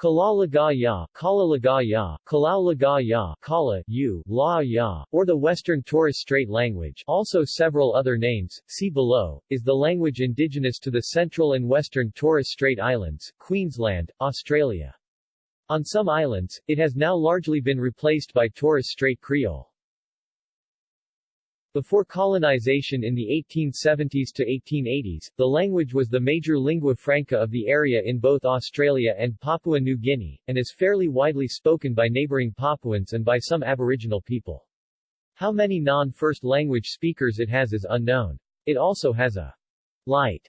Kalalaga Ya, Kalalaga Ya, Ya, Kala, U, La Ya, or the Western Torres Strait language also several other names, see below, is the language indigenous to the Central and Western Torres Strait Islands, Queensland, Australia. On some islands, it has now largely been replaced by Torres Strait Creole. Before colonization in the 1870s to 1880s, the language was the major lingua franca of the area in both Australia and Papua New Guinea, and is fairly widely spoken by neighboring Papuans and by some Aboriginal people. How many non-first language speakers it has is unknown. It also has a light,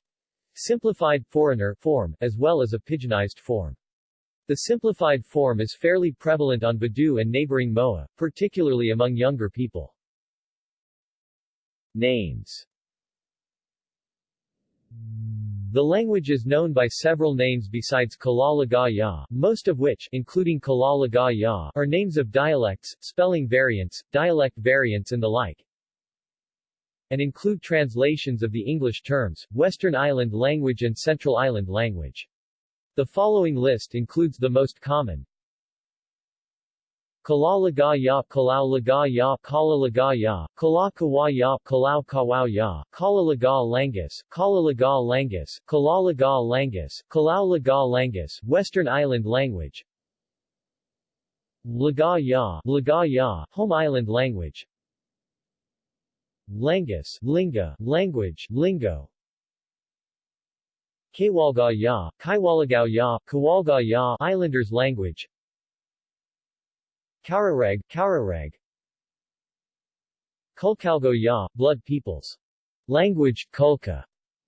simplified foreigner form, as well as a pidginized form. The simplified form is fairly prevalent on Badu and neighboring Moa, particularly among younger people. Names The language is known by several names besides Kalalaga most of which including Kalalaga are names of dialects, spelling variants, dialect variants and the like, and include translations of the English terms, Western Island language and Central Island language. The following list includes the most common, Kalalaga ya, Kalalaga ya, Kalalaga ya, Kalakawa ya, Kalau Kawao ya, Kalalaga Langus, Kalalaga Langus, Kalalaga Langus, Kalaulaga Langus, Western Island language, Laga ya, Laga ya, Home Island language, Langus, Linga, language, lingo, Kewalga ya, Kaiwalagao ya, Kawalga ya, Islanders language, Kaurareg, Kaurareg Kulkalgo Ya, Blood Peoples. Language, Kulka.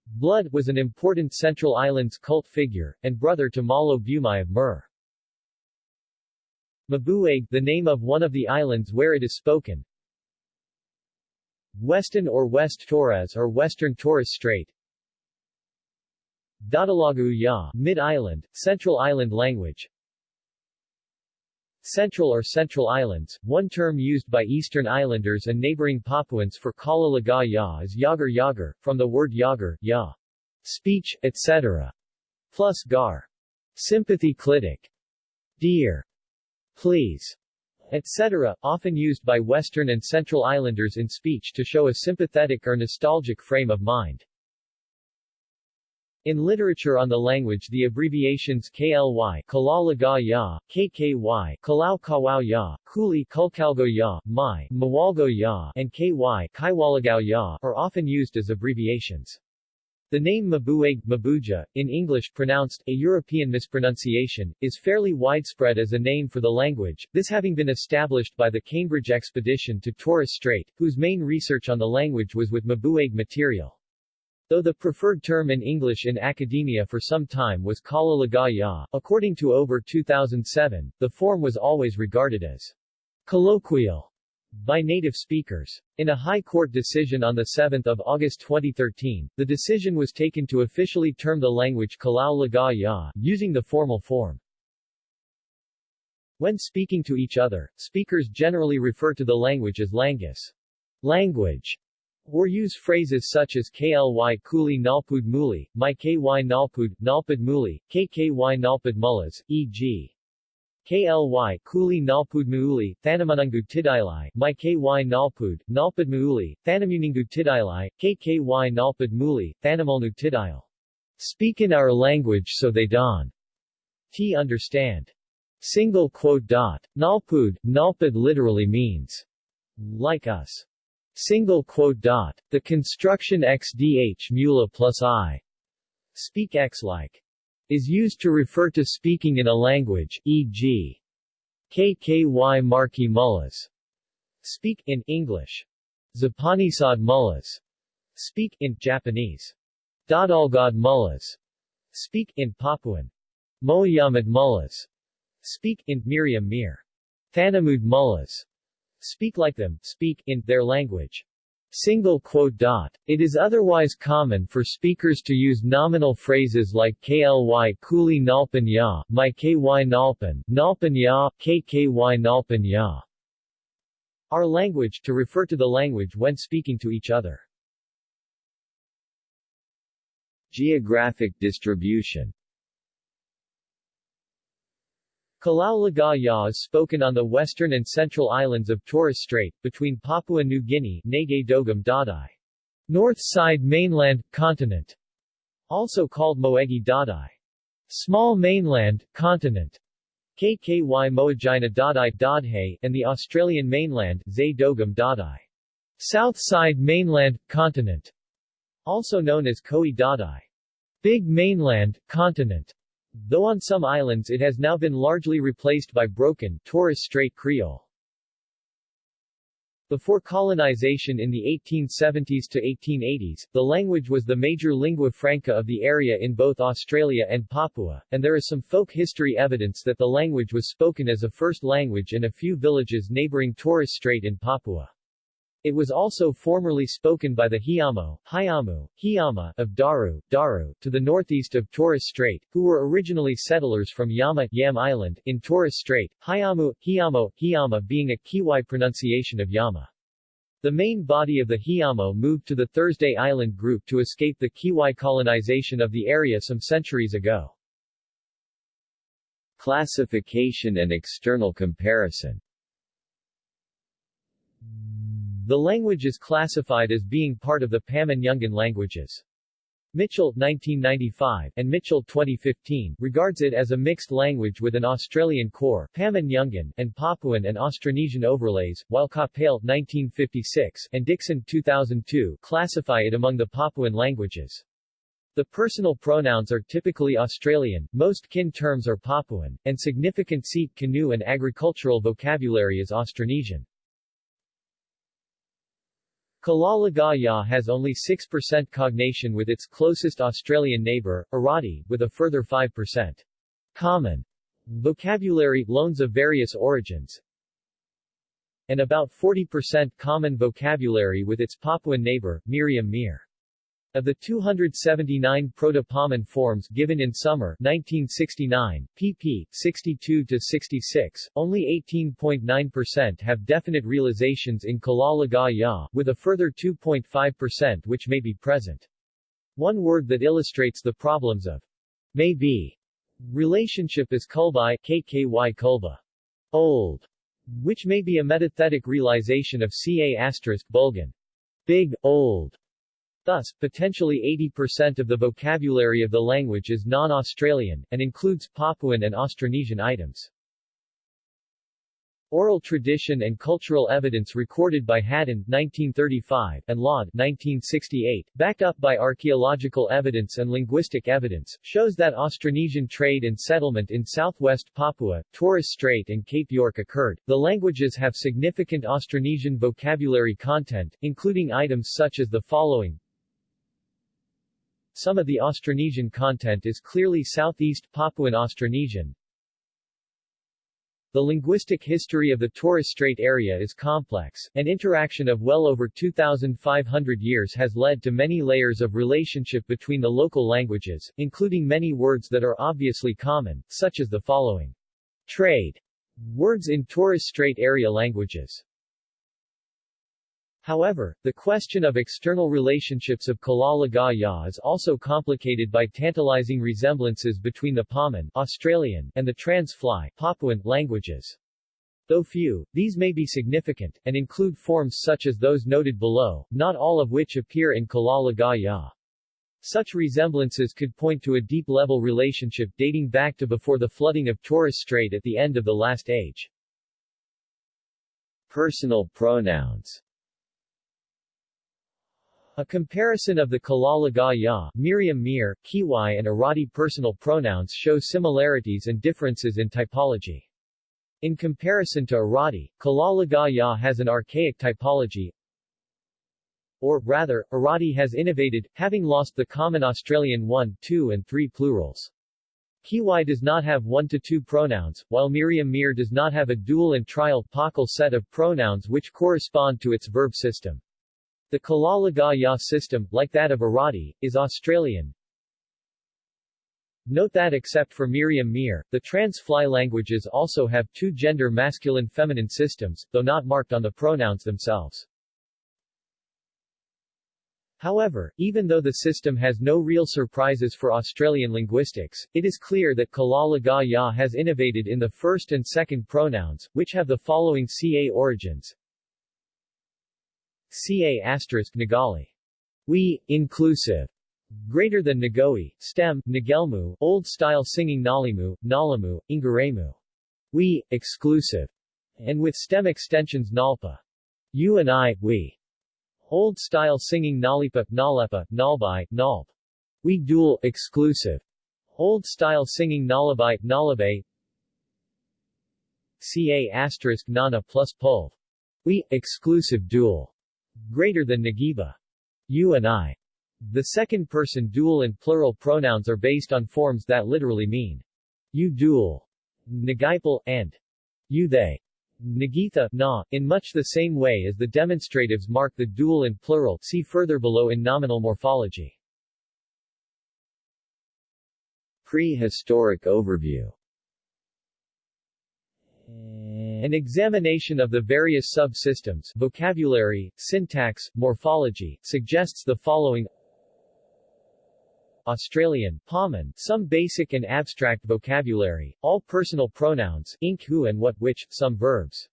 Blood was an important Central Islands cult figure, and brother to Malo Bumai of Mur. Mabueg, the name of one of the islands where it is spoken. Weston or West Torres or Western Torres Strait. Dadalagu Ya, Mid-Island, Central Island language. Central or Central Islands, one term used by Eastern Islanders and neighboring Papuans for Kala Kalalaga Ya is Yagar Yagar, from the word Yagar, Ya, speech, etc., plus Gar, sympathy clitic, dear, please, etc., often used by Western and Central Islanders in speech to show a sympathetic or nostalgic frame of mind. In literature on the language the abbreviations KLY Kalalaga Ya, KKY Kalau Kawao Ya, Kuli Kulkalgo Ya, Mai, Mawalgo Ya, and KY Kaiwalagao Ya are often used as abbreviations. The name Mabueg, Mabuja, in English pronounced, a European mispronunciation, is fairly widespread as a name for the language, this having been established by the Cambridge expedition to Torres Strait, whose main research on the language was with Mabueg material. Though the preferred term in English in academia for some time was Kalalaga Ya, according to Ober 2007, the form was always regarded as colloquial by native speakers. In a High Court decision on 7 August 2013, the decision was taken to officially term the language Kalalaga Ya, using the formal form. When speaking to each other, speakers generally refer to the language as langus, language, or use phrases such as KLY Kuli Nalpud Muli, My KY Nalpud, Nalpud Muli, KKY Nalpud Mullas, e.g. KLY Kuli Nalpud Muuli, Thanamunungu Tidilai, My KY Nalpud, Nalpud Muuli, Thanamuningu Tidilai, KKY Nalpud Muli, Thanamulnu Tidile. Speak in our language so they don't t understand. Single quote dot. Nalpud, Nalpud literally means like us. Single quote dot. The construction xdh mula plus i. Speak x like. Is used to refer to speaking in a language, e.g. KKY Marki Mullas. Speak in English. Zapanisad Mullas. Speak in Japanese. Dadalgad Mullas. Speak in Papuan. Moyamad Mullas. Speak in Miriam Mir. Thanamud Mullas speak like them, speak, in, their language. Single quote dot. It is otherwise common for speakers to use nominal phrases like kly kuli nalpan ya, my ky nalpan, nalpan ya, kky nalpan ya. Our language to refer to the language when speaking to each other. Geographic distribution Kalaulaga Ya is spoken on the western and central islands of Torres Strait, between Papua New Guinea Dogam Dadai. North side mainland, continent. Also called Moegi Dadai. Small mainland, continent. KKY Moegina Dadai Dadhe, and the Australian mainland, Zay Dogam Dadai. South side mainland, continent. Also known as Koi Dadai. Big mainland, continent. Though on some islands it has now been largely replaced by broken Torres Strait Creole. Before colonization in the 1870s to 1880s, the language was the major lingua franca of the area in both Australia and Papua, and there is some folk history evidence that the language was spoken as a first language in a few villages neighboring Torres Strait in Papua. It was also formerly spoken by the Hiamo, Hiamu, Hiama of Daru, Daru, to the northeast of Torres Strait, who were originally settlers from Yama Yam Island, in Torres Strait, Hiamu, Hiamo, Hiama being a Kiwai pronunciation of Yama. The main body of the Hiamo moved to the Thursday Island group to escape the Kiwai colonization of the area some centuries ago. Classification and external comparison the language is classified as being part of the Pama-Nyungan languages. Mitchell 1995 and Mitchell 2015 regards it as a mixed language with an Australian core Pama-Nyungan and Papuan and Austronesian overlays, while Capell 1956 and Dixon 2002 classify it among the Papuan languages. The personal pronouns are typically Australian, most kin terms are Papuan, and significant seat canoe and agricultural vocabulary is Austronesian. Kalalagaya has only 6% cognation with its closest Australian neighbour, Uradhi, with a further 5%. Common vocabulary, loans of various origins, and about 40% common vocabulary with its Papuan neighbour, Miriam Mir. Of the 279 proto-Paman forms given in summer 1969, pp. 62-66, only 18.9% have definite realizations in Kalalagaya, with a further 2.5% which may be present. One word that illustrates the problems of may be relationship is kulbai kky kulba, old, which may be a metathetic realization of ca asterisk bulgan, big, old, Thus, potentially 80% of the vocabulary of the language is non-Australian, and includes Papuan and Austronesian items. Oral tradition and cultural evidence recorded by Haddon 1935 and Laade 1968, backed up by archaeological evidence and linguistic evidence, shows that Austronesian trade and settlement in southwest Papua, Torres Strait and Cape York occurred. The languages have significant Austronesian vocabulary content, including items such as the following some of the Austronesian content is clearly Southeast Papuan Austronesian. The linguistic history of the Torres Strait area is complex, An interaction of well over 2,500 years has led to many layers of relationship between the local languages, including many words that are obviously common, such as the following. Trade. Words in Torres Strait area languages. However, the question of external relationships of Kalalaga Ya is also complicated by tantalizing resemblances between the Paman Australian and the Trans-Fly Papuan languages. Though few, these may be significant, and include forms such as those noted below, not all of which appear in Kalalaga Ya. Such resemblances could point to a deep-level relationship dating back to before the flooding of Torres Strait at the end of the last age. Personal pronouns a comparison of the Kalalaga Ya, Miriam Mir, Kiwai and Uradhi personal pronouns show similarities and differences in typology. In comparison to Uradhi, Kalalaga Ya has an archaic typology, or, rather, Uradhi has innovated, having lost the common Australian 1, 2 and 3 plurals. Kiwai does not have 1 to 2 pronouns, while Miriam Mir does not have a dual and trial pakal set of pronouns which correspond to its verb system. The Kalalaga Ya system, like that of Uradhi, is Australian. Note that except for Miriam Mir, the trans-fly languages also have two gender masculine-feminine systems, though not marked on the pronouns themselves. However, even though the system has no real surprises for Australian linguistics, it is clear that Kalala Ga Ya has innovated in the first and second pronouns, which have the following CA origins. CA asterisk Nagali. We, inclusive. Greater than Nagoi, stem, Nagelmu, old style singing Nalimu, Nalamu, Ingaremu. We, exclusive. And with stem extensions Nalpa. You and I, we. Old-style singing Nalipa, Nalepa, Nalbai, Nalp. We dual, exclusive. Old-style singing Nalabai, Nalabe. Ca asterisk Nana plus Pulv. We, exclusive dual. Greater than Nagiba. You and I. The second-person dual and plural pronouns are based on forms that literally mean you dual, Nagipal, and you they. Nagitha, na, in much the same way as the demonstratives mark the dual and plural see further below in nominal morphology. Prehistoric overview An examination of the various subsystems vocabulary, syntax, morphology, suggests the following Australian, Paman, some basic and abstract vocabulary, all personal pronouns, ink who and what which, some verbs.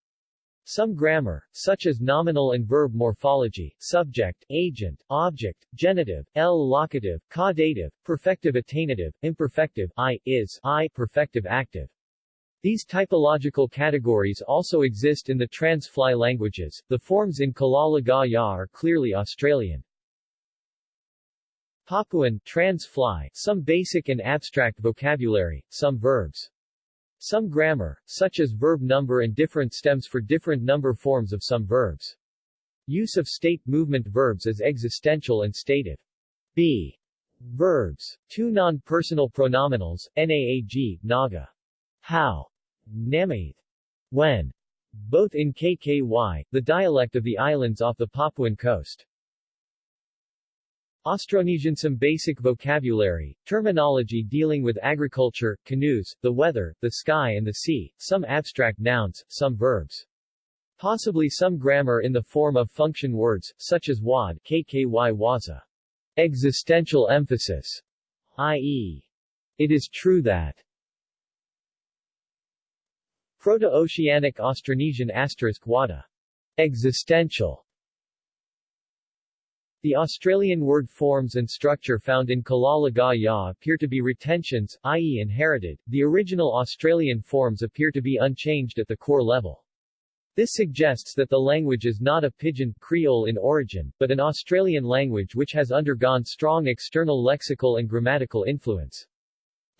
Some grammar, such as nominal and verb morphology, subject, agent, object, genitive, L locative, caudative, perfective attainative, imperfective, I, is, I, perfective active. These typological categories also exist in the trans-fly languages. The forms in Kalala Ga Ya are clearly Australian. Papuan trans-fly, some basic and abstract vocabulary, some verbs. Some grammar, such as verb number and different stems for different number forms of some verbs. Use of state movement verbs as existential and stative. B. Verbs. Two non-personal pronominals, naag, naga. How. Namaith. When. Both in KKY, the dialect of the islands off the Papuan coast. Austronesian Some basic vocabulary, terminology dealing with agriculture, canoes, the weather, the sky and the sea, some abstract nouns, some verbs. Possibly some grammar in the form of function words, such as wad, kky waza. Existential emphasis, i.e. It is true that. Proto-Oceanic Austronesian asterisk wada. Existential the Australian word forms and structure found in Kalala Ga Ya appear to be retentions, i.e. inherited. The original Australian forms appear to be unchanged at the core level. This suggests that the language is not a Pidgin Creole in origin, but an Australian language which has undergone strong external lexical and grammatical influence.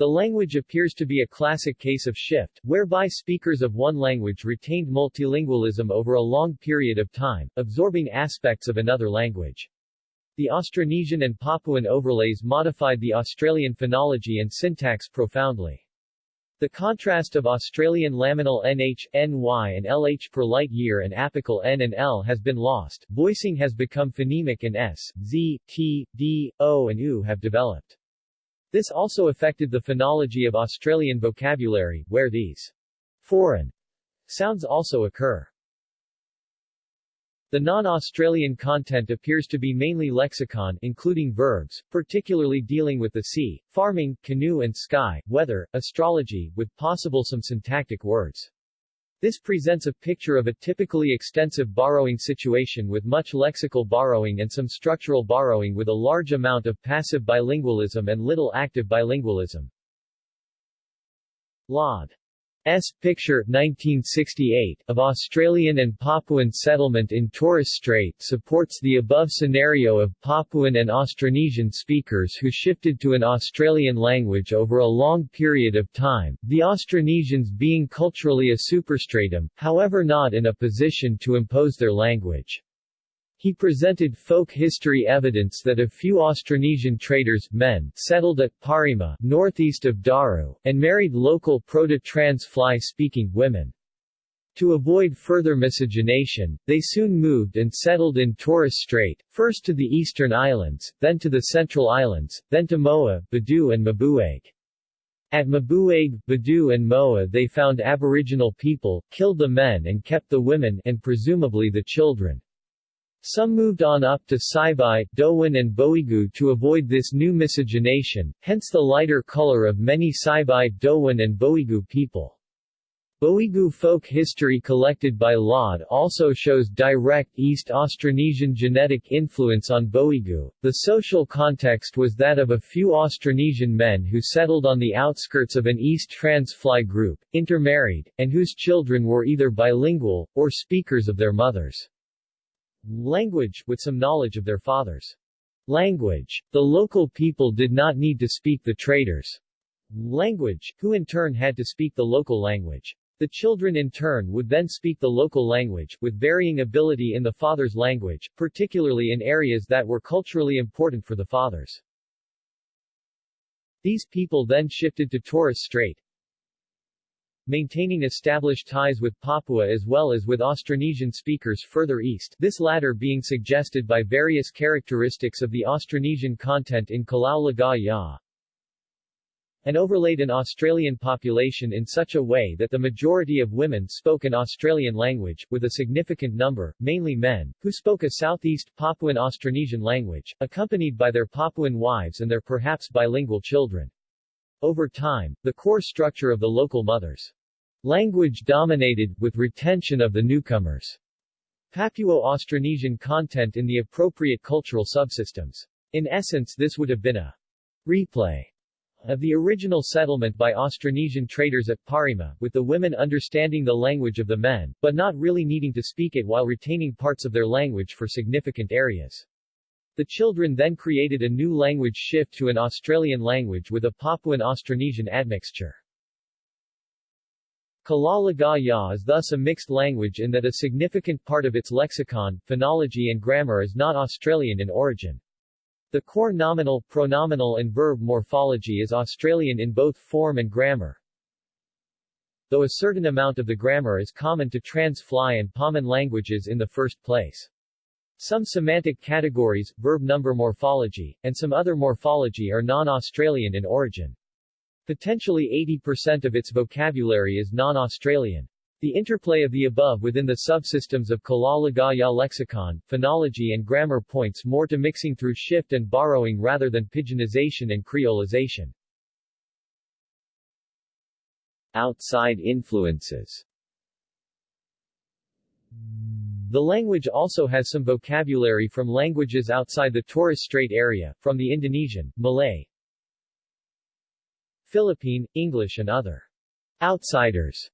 The language appears to be a classic case of shift, whereby speakers of one language retained multilingualism over a long period of time, absorbing aspects of another language. The Austronesian and Papuan overlays modified the Australian phonology and syntax profoundly. The contrast of Australian laminal NH, NY and LH per light year and apical N and L has been lost, voicing has become phonemic and S, Z, T, D, O and U have developed. This also affected the phonology of Australian vocabulary, where these foreign sounds also occur. The non-Australian content appears to be mainly lexicon including verbs, particularly dealing with the sea, farming, canoe and sky, weather, astrology, with possible some syntactic words. This presents a picture of a typically extensive borrowing situation with much lexical borrowing and some structural borrowing with a large amount of passive bilingualism and little active bilingualism. Laade S. Picture 1968 of Australian and Papuan settlement in Torres Strait supports the above scenario of Papuan and Austronesian speakers who shifted to an Australian language over a long period of time, the Austronesians being culturally a superstratum, however not in a position to impose their language. He presented folk history evidence that a few Austronesian traders men settled at Parima, northeast of Daru, and married local Proto-Trans Fly-speaking women. To avoid further miscegenation, they soon moved and settled in Torres Strait, first to the eastern islands, then to the central islands, then to Moa, Badu and Mabuag. At Mabuag, Badu and Moa they found aboriginal people, killed the men and kept the women and presumably the children. Some moved on up to Saibai, Dowan and Boigu to avoid this new miscegenation, hence the lighter color of many Saibai, Dowan and Boigu people. Boigu folk history collected by Laade also shows direct East Austronesian genetic influence on Boigu. The social context was that of a few Austronesian men who settled on the outskirts of an East Transfly group, intermarried, and whose children were either bilingual, or speakers of their mothers' language, with some knowledge of their father's language. The local people did not need to speak the traders' language, who in turn had to speak the local language. The children in turn would then speak the local language, with varying ability in the father's language, particularly in areas that were culturally important for the fathers. These people then shifted to Torres Strait, maintaining established ties with Papua as well as with Austronesian speakers further east, this latter being suggested by various characteristics of the Austronesian content in Laga Ya. And overlaid an Australian population in such a way that the majority of women spoke an Australian language, with a significant number, mainly men, who spoke a Southeast Papuan Austronesian language, accompanied by their Papuan wives and their perhaps bilingual children. Over time, the core structure of the local mothers' language dominated, with retention of the newcomers' Papuo-Austronesian content in the appropriate cultural subsystems. In essence this would have been a replay of the original settlement by Austronesian traders at Parima, with the women understanding the language of the men, but not really needing to speak it while retaining parts of their language for significant areas. The children then created a new language shift to an Australian language with a Papuan Austronesian admixture. Kalaw is thus a mixed language in that a significant part of its lexicon, phonology and grammar is not Australian in origin. The core nominal, pronominal and verb morphology is Australian in both form and grammar, though a certain amount of the grammar is common to Trans-Fly and Paman languages in the first place. Some semantic categories, verb number morphology, and some other morphology are non-Australian in origin. Potentially 80% of its vocabulary is non-Australian. The interplay of the above within the subsystems of Kalaw Lagaya lexicon, phonology and grammar points more to mixing through shift and borrowing rather than pidginization and creolization. Outside influences The language also has some vocabulary from languages outside the Torres Strait area, from the Indonesian, Malay, Philippine, English and other outsiders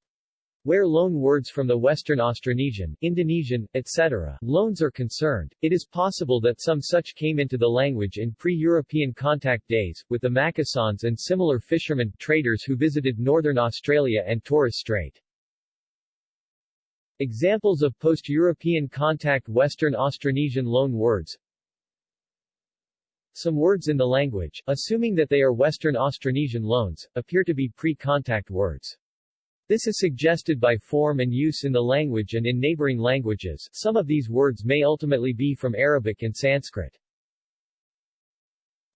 where loan words from the Western Austronesian, Indonesian, etc. loans are concerned, it is possible that some such came into the language in pre-European contact days, with the Makasans and similar fishermen, traders who visited northern Australia and Torres Strait. Examples of post-European contact Western Austronesian loan words Some words in the language, assuming that they are Western Austronesian loans, appear to be pre-contact words. This is suggested by form and use in the language and in neighboring languages. Some of these words may ultimately be from Arabic and Sanskrit.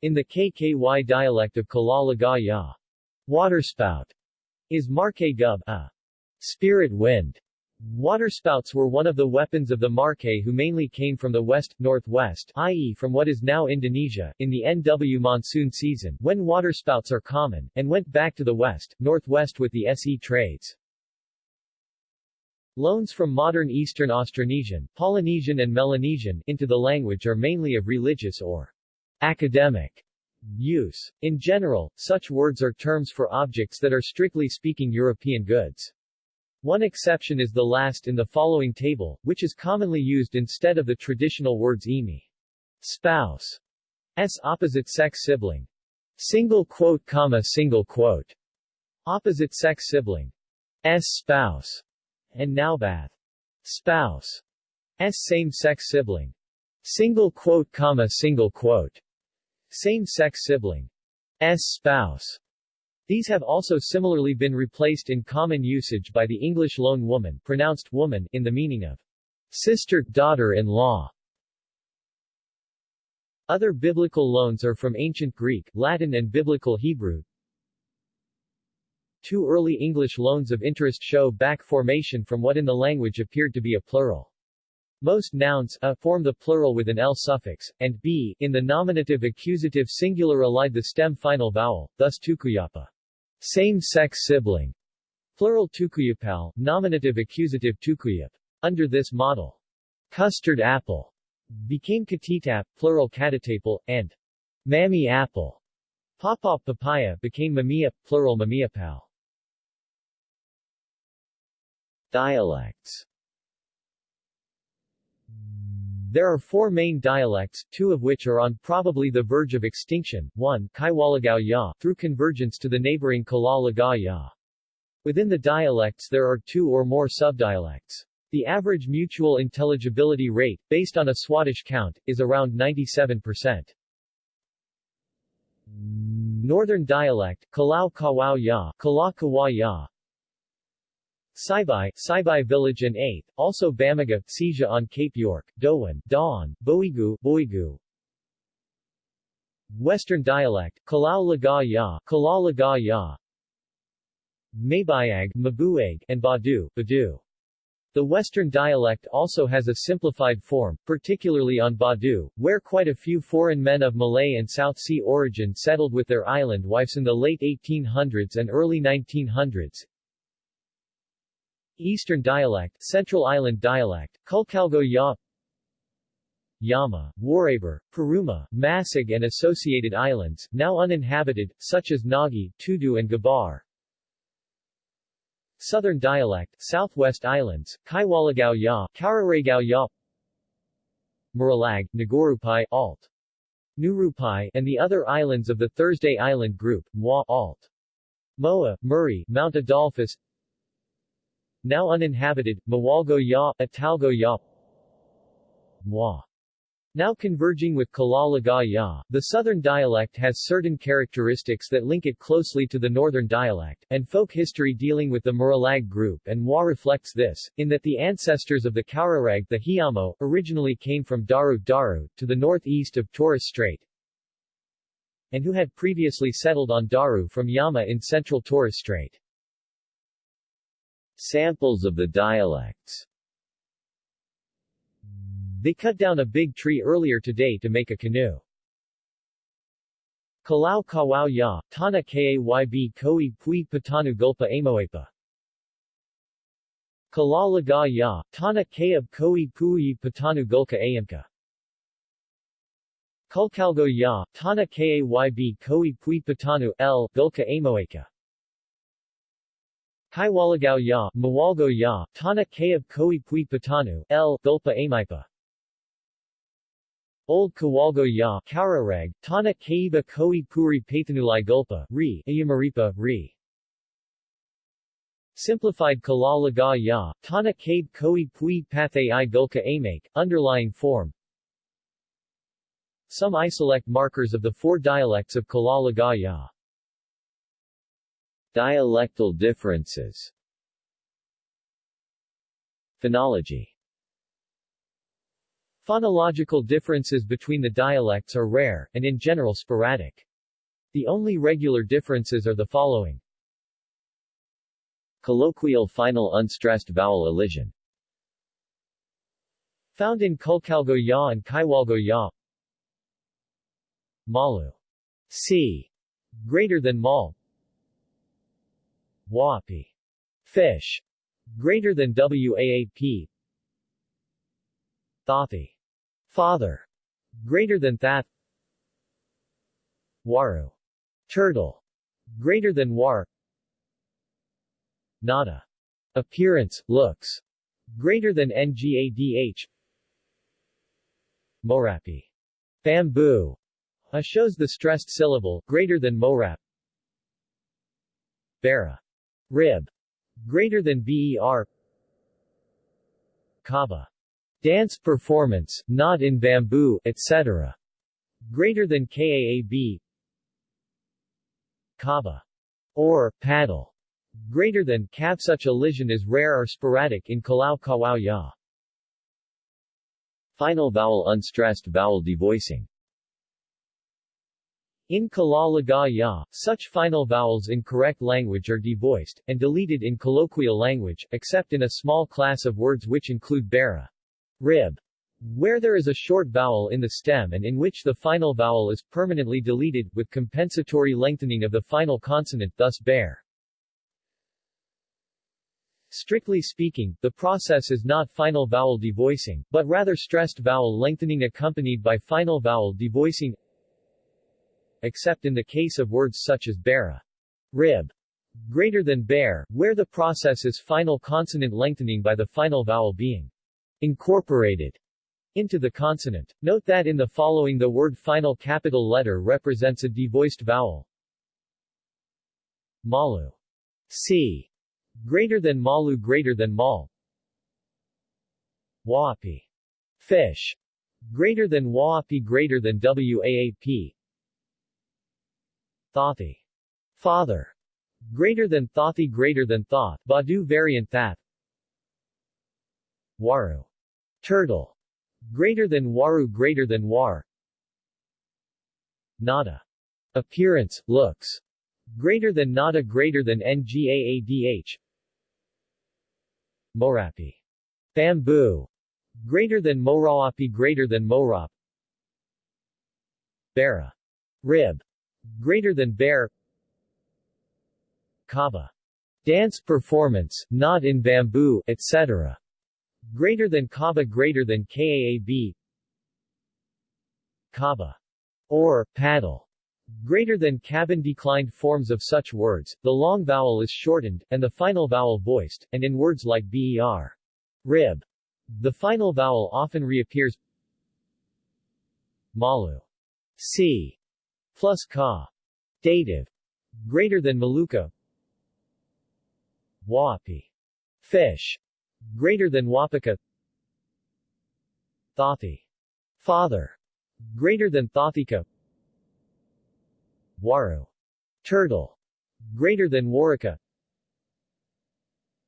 In the KKY dialect of Kalalagaya, Laga Ya, waterspout is Marke Gub, a spirit wind. Waterspouts were one of the weapons of the Marque who mainly came from the west, northwest, i.e. from what is now Indonesia, in the NW monsoon season, when waterspouts are common, and went back to the west, northwest with the SE trades. Loans from modern Eastern Austronesian, Polynesian and Melanesian, into the language are mainly of religious or academic use. In general, such words are terms for objects that are strictly speaking European goods. One exception is the last in the following table, which is commonly used instead of the traditional words emi. Spouse. S opposite sex sibling. Single quote comma single quote. Opposite sex sibling. S spouse. And naubath. Spouse. S same sex sibling. Single quote comma single quote. Same sex sibling. S spouse. These have also similarly been replaced in common usage by the English loan woman pronounced woman in the meaning of sister, daughter-in-law. Other biblical loans are from Ancient Greek, Latin and Biblical Hebrew. Two early English loans of interest show back formation from what in the language appeared to be a plural. Most nouns a form the plural with an l suffix, and b in the nominative accusative singular allied the stem final vowel, thus tukuyapa. Same-sex sibling. Plural tukuyapal, nominative accusative tukuyap. Under this model, custard apple became katitap, plural katatapal, and mammy apple. Papa papaya became mamia, plural mamiapal. Dialects There are four main dialects, two of which are on probably the verge of extinction, one Kaiwalagaw Ya, through convergence to the neighboring Kalalagaw Ya. Within the dialects there are two or more subdialects. The average mutual intelligibility rate, based on a Swadesh count, is around 97%. Northern dialect, Kalau Ya, Kawa Ya, Saibai, Saibai Village and 8th, also Bamaga, Seja on Cape York, Doan, Dawn, Boigu, Boigu. Western dialect, Kalau Laga Ya, Kala Laga Ya. Mabuag, and Badu, Badu. The Western dialect also has a simplified form, particularly on Badu, where quite a few foreign men of Malay and South Sea origin settled with their island wives in the late 1800s and early 1900s, Eastern dialect, Central Island dialect, Kulkalgo Ya Yama, Waraber, Paruma, Masig and associated islands, now uninhabited, such as Nagi, Tudu and Gabar. Southern dialect, Southwest Islands, Kaiwalagaw Ya, Kauraragao Ya Muralag, Nagorupai, Alt. Nurupai, and the other islands of the Thursday Island group, Mwa, Alt. Moa, Murray, Mount Adolphus now uninhabited, Mawalgo Ya, Atalgo Ya, Mwa. Now converging with Kalalaga Ya, the southern dialect has certain characteristics that link it closely to the northern dialect, and folk history dealing with the Muralag group and Mwa reflects this, in that the ancestors of the Kaurarag the Hiamo, originally came from Daru Daru, to the northeast of Torres Strait, and who had previously settled on Daru from Yama in central Torres Strait. Samples of the dialects They cut down a big tree earlier today to make a canoe. Kalau Kawao Ya, Tana Kayb Koi Pui Patanu Gulpa Amoepa. Kalalaga Ya, Tana Kayab Koi Pui Patanu Gulka Ayamka. Kulkalgo Ya, Tana Kayb Koi Pui Patanu L Gulka Amoeka. Kaiwalagaw Ya, Mawalgo Ya, Tana Kayab Koi Pui Patanu, L. Gulpa Amaipa. Old Kawalgo Ya, Kaurarag, Tana Kaiba Koi Puri Pathanulai Gulpa, Re, Ayamaripa, Re. Simplified Kalalaga Ya, Tana Kabe Koi Pui Pathay I Gulka Amake, underlying form. Some isolect markers of the four dialects of Kalalaga Ya. Dialectal differences Phonology Phonological differences between the dialects are rare, and in general sporadic. The only regular differences are the following. Colloquial final unstressed vowel elision Found in Kulkalgo Ya and Kaiwalgo Ya Malu. C. Greater than Mal. Wapi. Fish. Greater than WAAP. Thathi. Father. Greater than that. Waru. Turtle. Greater than war. Nada. Appearance, looks. Greater than NGADH. Morapi. Bamboo. A shows the stressed syllable, greater than Morap. Bara. Rib. Greater than BER. Kaba. Dance performance, not in bamboo, etc. Greater than KAAB. Kaba. Or, paddle. Greater than Kab. Such elision is rare or sporadic in Kalau Kawao Ya. Final vowel unstressed vowel devoicing in Kalalaga Ya, such final vowels in correct language are devoiced, and deleted in colloquial language, except in a small class of words which include bara. Rib. Where there is a short vowel in the stem and in which the final vowel is permanently deleted, with compensatory lengthening of the final consonant thus bear. Strictly speaking, the process is not final vowel devoicing, but rather stressed vowel lengthening accompanied by final vowel devoicing except in the case of words such as bara, rib, greater than bear, where the process is final consonant lengthening by the final vowel being incorporated into the consonant. Note that in the following the word final capital letter represents a devoiced vowel. Malu. C. Greater than malu greater than mal. Waapi. Fish. Greater than waapi greater than waap. Thothi. Father. Greater than Thothi greater than Thoth, Badu variant that. Waru. Turtle. Greater than Waru greater than War. Nada. Appearance, looks. Greater than nada greater than ngaadh. Morapi. Bamboo. Greater than Morawapi greater than Morap. Bara. Rib. Greater than bear. Kaba. Dance performance, not in bamboo, etc. Greater than Kaba greater than Kaab. Kaba. Or, paddle. Greater than cabin declined forms of such words, the long vowel is shortened, and the final vowel voiced, and in words like ber. Rib. The final vowel often reappears Malu. C plus ka. Dative. Greater than Maluka. Wapi. Fish. Greater than Wapaka. Thothi. Father. Greater than Thothika. Waru. Turtle. Greater than Waraka.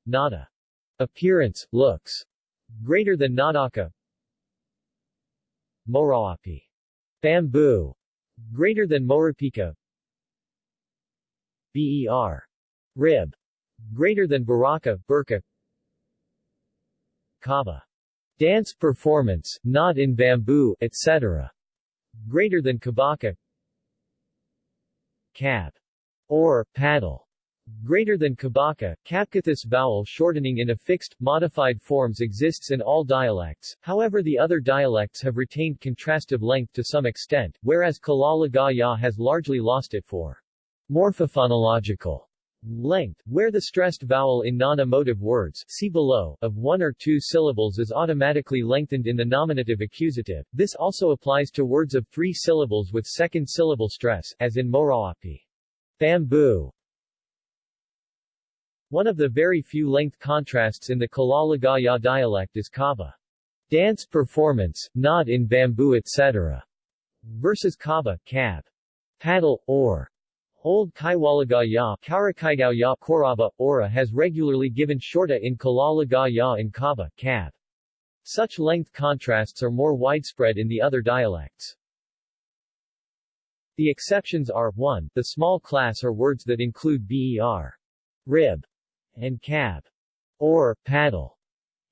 Nada. Appearance, looks. Greater than Nadaka. Morawapi. Bamboo. Greater than Morapika. BER. Rib. Greater than Baraka, Burka. Kaba. Dance performance, not in bamboo, etc. Greater than Kabaka. Cab. Or, paddle. Greater than Kabaka, Kapkathis vowel shortening in affixed, modified forms exists in all dialects, however the other dialects have retained contrastive length to some extent, whereas Kalalagaya has largely lost it for morphophonological length, where the stressed vowel in non-emotive words see below, of one or two syllables is automatically lengthened in the nominative accusative. This also applies to words of three syllables with second syllable stress, as in Morawapi. Bamboo. One of the very few length contrasts in the Kalalagaya dialect is Kaba. Dance performance, not in bamboo etc. versus Kaba, cab. Paddle, or Old Kaiwalagaya Karakaigaoya Koraba, Ora has regularly given shorta in Kalalagaya and Kaba, Kab. Such length contrasts are more widespread in the other dialects. The exceptions are 1. The small class are words that include ber. Rib and cab, or paddle,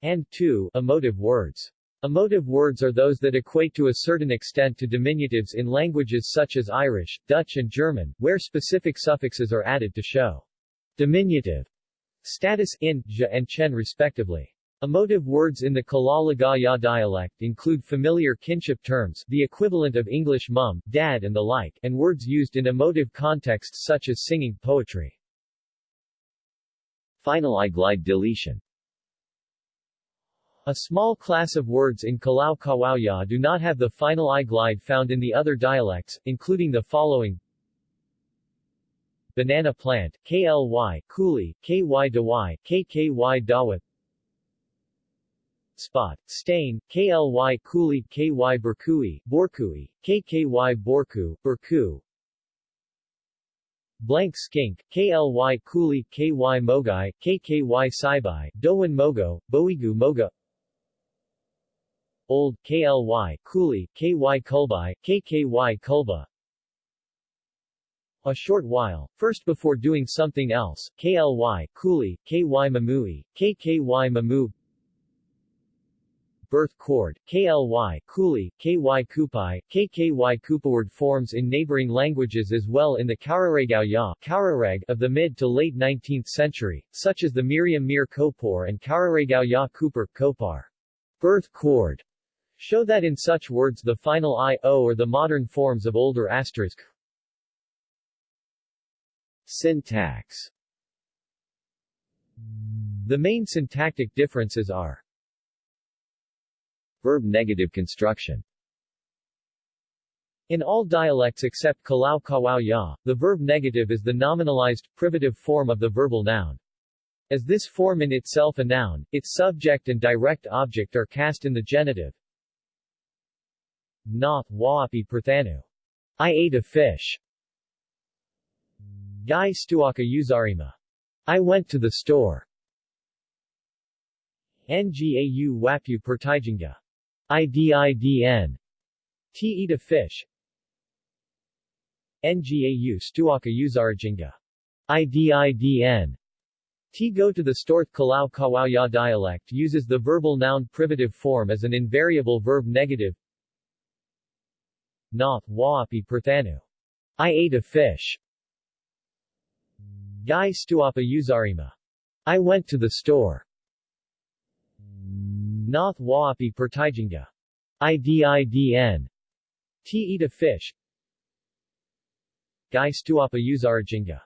and 2. Emotive words. Emotive words are those that equate to a certain extent to diminutives in languages such as Irish, Dutch and German, where specific suffixes are added to show diminutive status in, ja and chen respectively. Emotive words in the Kalalagaya dialect include familiar kinship terms, the equivalent of English mum, dad and the like, and words used in emotive contexts such as singing, poetry. Final I-glide deletion. A small class of words in Kalau Kawauya do not have the final I-glide found in the other dialects, including the following. Banana plant, KLY, Kuli, KY Dawai, KKY Dawat. Spot, stain, KLY Kuli, KY Burkui, Borkui, KKY Borku, Burku Blank skink, KLY Kuli, KY Mogai, KKY Saibai, Dowan Mogo, Boigu Moga Old, KLY, Kuli, KY Kulbai, KKY Kulba A short while, first before doing something else, KLY, Kuli, KY Mamui, KKY Mamu birth cord, kly, kuli, ky kupai, kky kupaward forms in neighboring languages as well in the Kauraregao Ya Kaurareg of the mid to late 19th century, such as the Miriam Mir Kopor and Kauraregao Ya Cooper, Kopar. Birth cord show that in such words the final i, o or the modern forms of older asterisk. Syntax The main syntactic differences are Verb negative construction In all dialects except Kalau Kawao Ya, the verb negative is the nominalized, privative form of the verbal noun. As this form in itself a noun, its subject and direct object are cast in the genitive. Na, waapi perthanu. I ate a fish. Guy stuaka uzarima. I went to the store. Ngau wapu pertijinga. IDIDN. T eat a fish. Ngau stuaka uzarajinga. IDIDN. T go to the Storth Kalau Kawaya dialect uses the verbal noun privative form as an invariable verb negative. Na, waapi perthanu. I ate a fish. Guy stuapa uzarima. I went to the store. Nath waapi pertijinga. IDIDN. T eat a fish. Guy stuapa uzarajinga.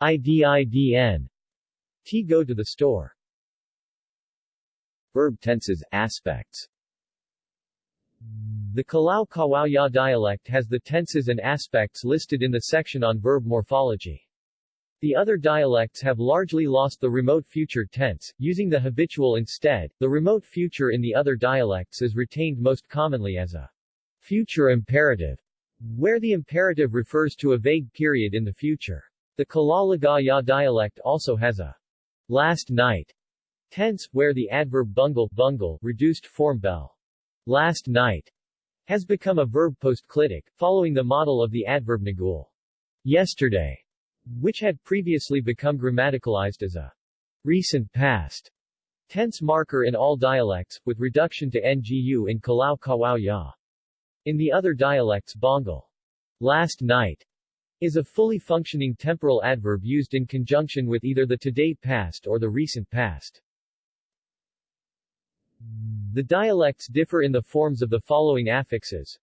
IDIDN. T go to the store. Verb tenses, aspects The Kalau Kawaya dialect has the tenses and aspects listed in the section on verb morphology. The other dialects have largely lost the remote future tense, using the habitual instead. The remote future in the other dialects is retained most commonly as a future imperative, where the imperative refers to a vague period in the future. The Kalalagaya dialect also has a last night tense, where the adverb bungle, bungle reduced form bell, last night, has become a verb postclitic, following the model of the adverb nagul, yesterday, which had previously become grammaticalized as a recent past tense marker in all dialects, with reduction to ngu in Kalau Kawao Ya. In the other dialects bongal, last night, is a fully functioning temporal adverb used in conjunction with either the today past or the recent past. The dialects differ in the forms of the following affixes.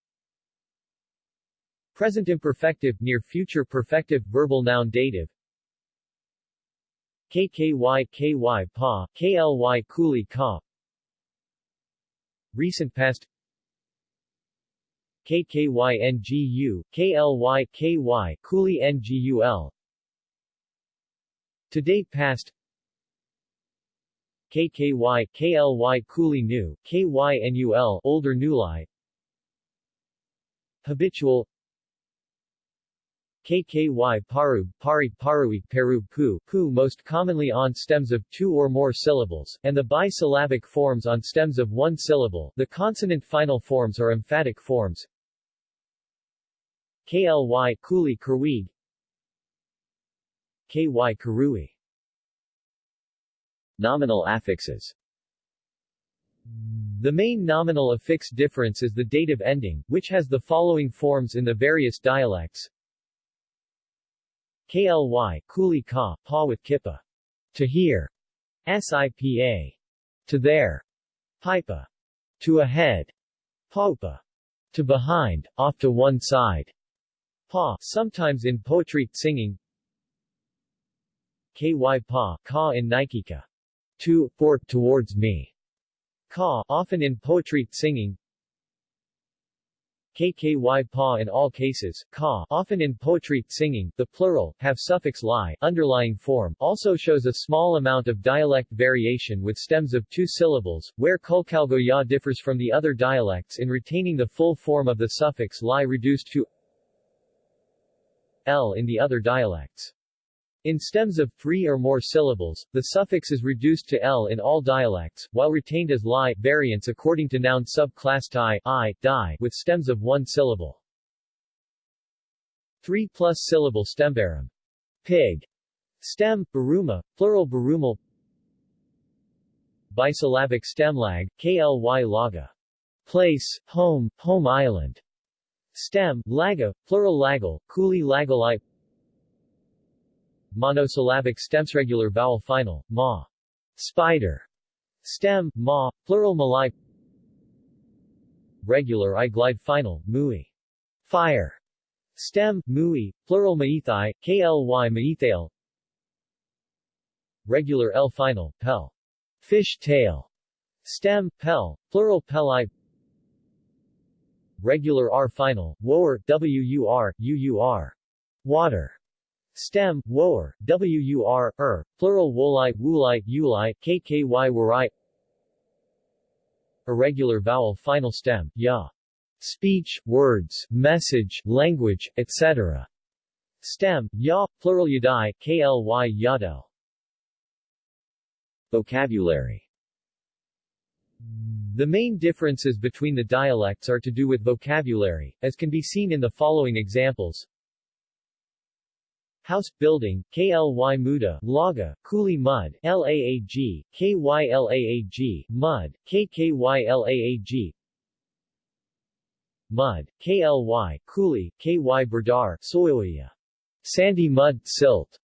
Present imperfective, near future perfective, verbal noun dative. KKY KY pa, KLY kuli ka. Recent past KKYNGU, KLY KY kuli NGUL. Today past KKY KLY kuli new, KYNUL older newly. Habitual KKY paru, pari parui, peru pu, pu most commonly on stems of two or more syllables, and the bisyllabic forms on stems of one syllable. The consonant final forms are emphatic forms. KLY kuli kurwig KY karui Nominal affixes The main nominal affix difference is the dative ending, which has the following forms in the various dialects. KLY, kuli ka, pa with kippa. To hear. SIPA. To there. Pipa. To ahead. Popa. To behind, off to one side. Pa, sometimes in poetry, singing. KY pa, ka in Nikika. To, for, towards me. Ka, often in poetry, singing. KKY pa in all cases, ka, often in poetry, singing, the plural, have suffix li, underlying form, also shows a small amount of dialect variation with stems of two syllables, where Kulkalgoya differs from the other dialects in retaining the full form of the suffix li reduced to l in the other dialects. In stems of three or more syllables, the suffix is reduced to l in all dialects, while retained as li variants according to noun subclass ti, i, with stems of one syllable. 3 plus syllable stembarum. Pig. Stem, baruma, plural barumal. bisyllabic stem lag, kly laga. Place, home, home island. Stem, laga, plural lagal, kuli lagalai Monosyllabic stems regular vowel final, ma. Spider. Stem, ma, plural malai Regular I glide final, mui. Fire. Stem, mui, plural maithai, kly maithale Regular L final, pel. Fish tail. Stem, pel, plural peli Regular R final, woer, wur, uur. Water. Stem, woer, wur, er, plural wolai, wulai, ulai, kky wurai Irregular vowel final stem, ya. Speech, words, message, language, etc. Stem, ya, plural yadai, kly yado. Vocabulary The main differences between the dialects are to do with vocabulary, as can be seen in the following examples. House building, KLY muda, laga, kuli mud, LAAG, KYLAAG, mud, KKYLAAG, mud, KLY, kuli, KY berdar, soyoya. Sandy mud, silt,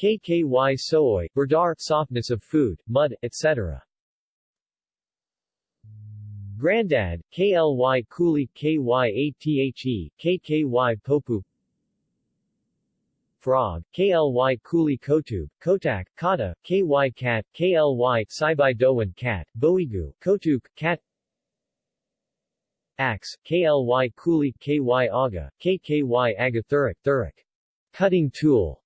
KKY soy, berdar, softness of food, mud, etc. Grandad, KLY Kuli KYATHE, KKY Popu Frog, KLY Kuli Kotub, Kotak, Kata, KY Cat, KLY Saibai Dauan Cat, Boigu, Kotuk, Cat. Axe, KLY Kuli KY Aga, KKY Agathuric, Thuric. Cutting tool.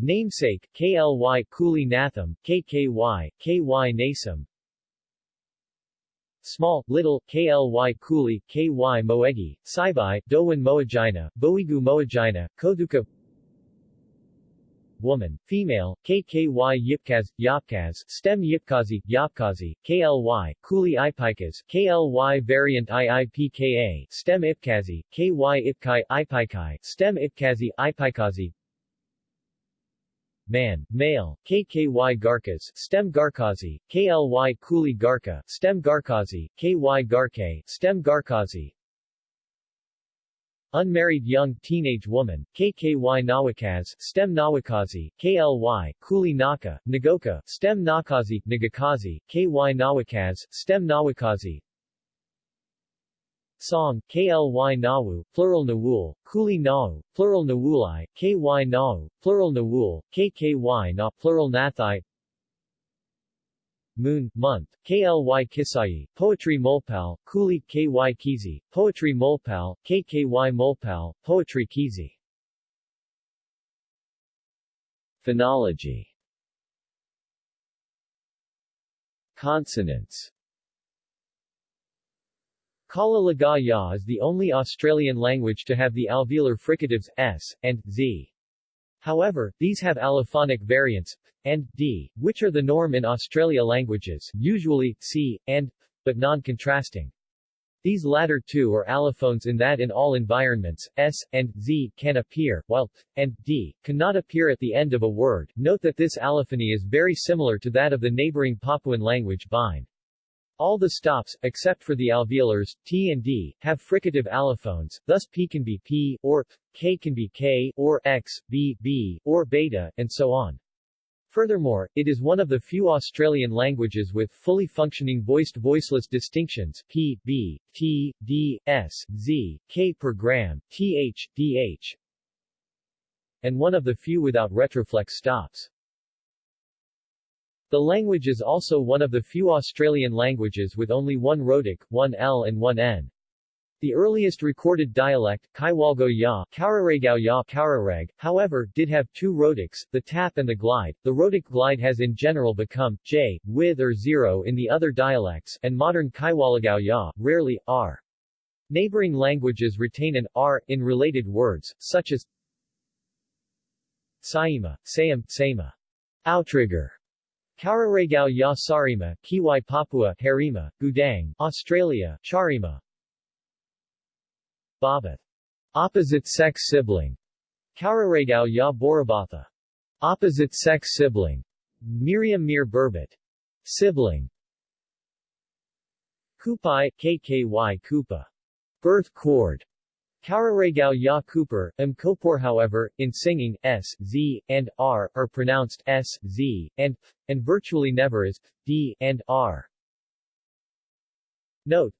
Namesake, KLY Kuli Natham, KKY, KY Nasam Small, little, KLY Kuli, KY Moegi, Saibai, Dauan Moagina, Boigu Moagina, Koduka. Woman, female, KKY Yipkaz, Yapkaz, Stem Yipkazi, Yapkazi, KLY, Kuli Ipikas, KLY variant IIPKA, Stem Ipkazi, KY Ipkai, Ipikai, Stem Ipkazi, Ipikazi man, male, KKY Garkas, stem Garkazi, KLY Kuli Garka, stem Garkazi, KY Garke, stem Garkazi, Unmarried young teenage woman, KKY Nawakaz, stem Nawakazi, KLY, Kuli Naka, Nagoka, stem Nakazi, Nagakazi, KY Nawakaz, stem Nawakazi, Song, KLY Nawu, plural Nawul, Kuli Nau, plural Nawulai, KY Nau, plural Nawul, KKY Na, plural Nathai, Moon, month, KLY Kisai, Poetry Molpal, Kuli KY Kizi, Poetry Molpal, KKY Molpal, Poetry Kizi. Phonology. Consonants Kala Ya is the only Australian language to have the alveolar fricatives s and z. However, these have allophonic variants and d, which are the norm in Australia languages, usually c and but non-contrasting. These latter two are allophones in that in all environments, s and z can appear, while and d cannot appear at the end of a word. Note that this allophony is very similar to that of the neighboring Papuan language Bine. All the stops, except for the alveolars, t and d, have fricative allophones, thus p can be p, or p, k can be k, or x, b, b, or beta, and so on. Furthermore, it is one of the few Australian languages with fully functioning voiced-voiceless distinctions p, b, t, d, s, z, k per gram, th, dh, and one of the few without retroflex stops. The language is also one of the few Australian languages with only one rhotic, one L and one N. The earliest recorded dialect, Kaiwalgo Ya, Kauraragao Ya however, did have two rhotics, the tap and the glide. The rhotic glide has in general become j, with or zero in the other dialects, and modern Kaiwalagao Ya, rarely, r. Neighboring languages retain an r in related words, such as Saima, Sayam, Sama. Outrigger, Kauraragao ya Sarima, Kiwai Papua, Harima, Gudang, Australia, Charima. Babath. Opposite sex sibling. Kauraragao ya Borabatha. Opposite sex sibling. Meriam Mir Burbot. Sibling. Kupai, KKY Kupa. Birth chord. Kauraragao Ya Cooper, M. Kopor however, in singing, S, Z, and R, are pronounced S, Z, and F, and virtually never is D, and R. Note,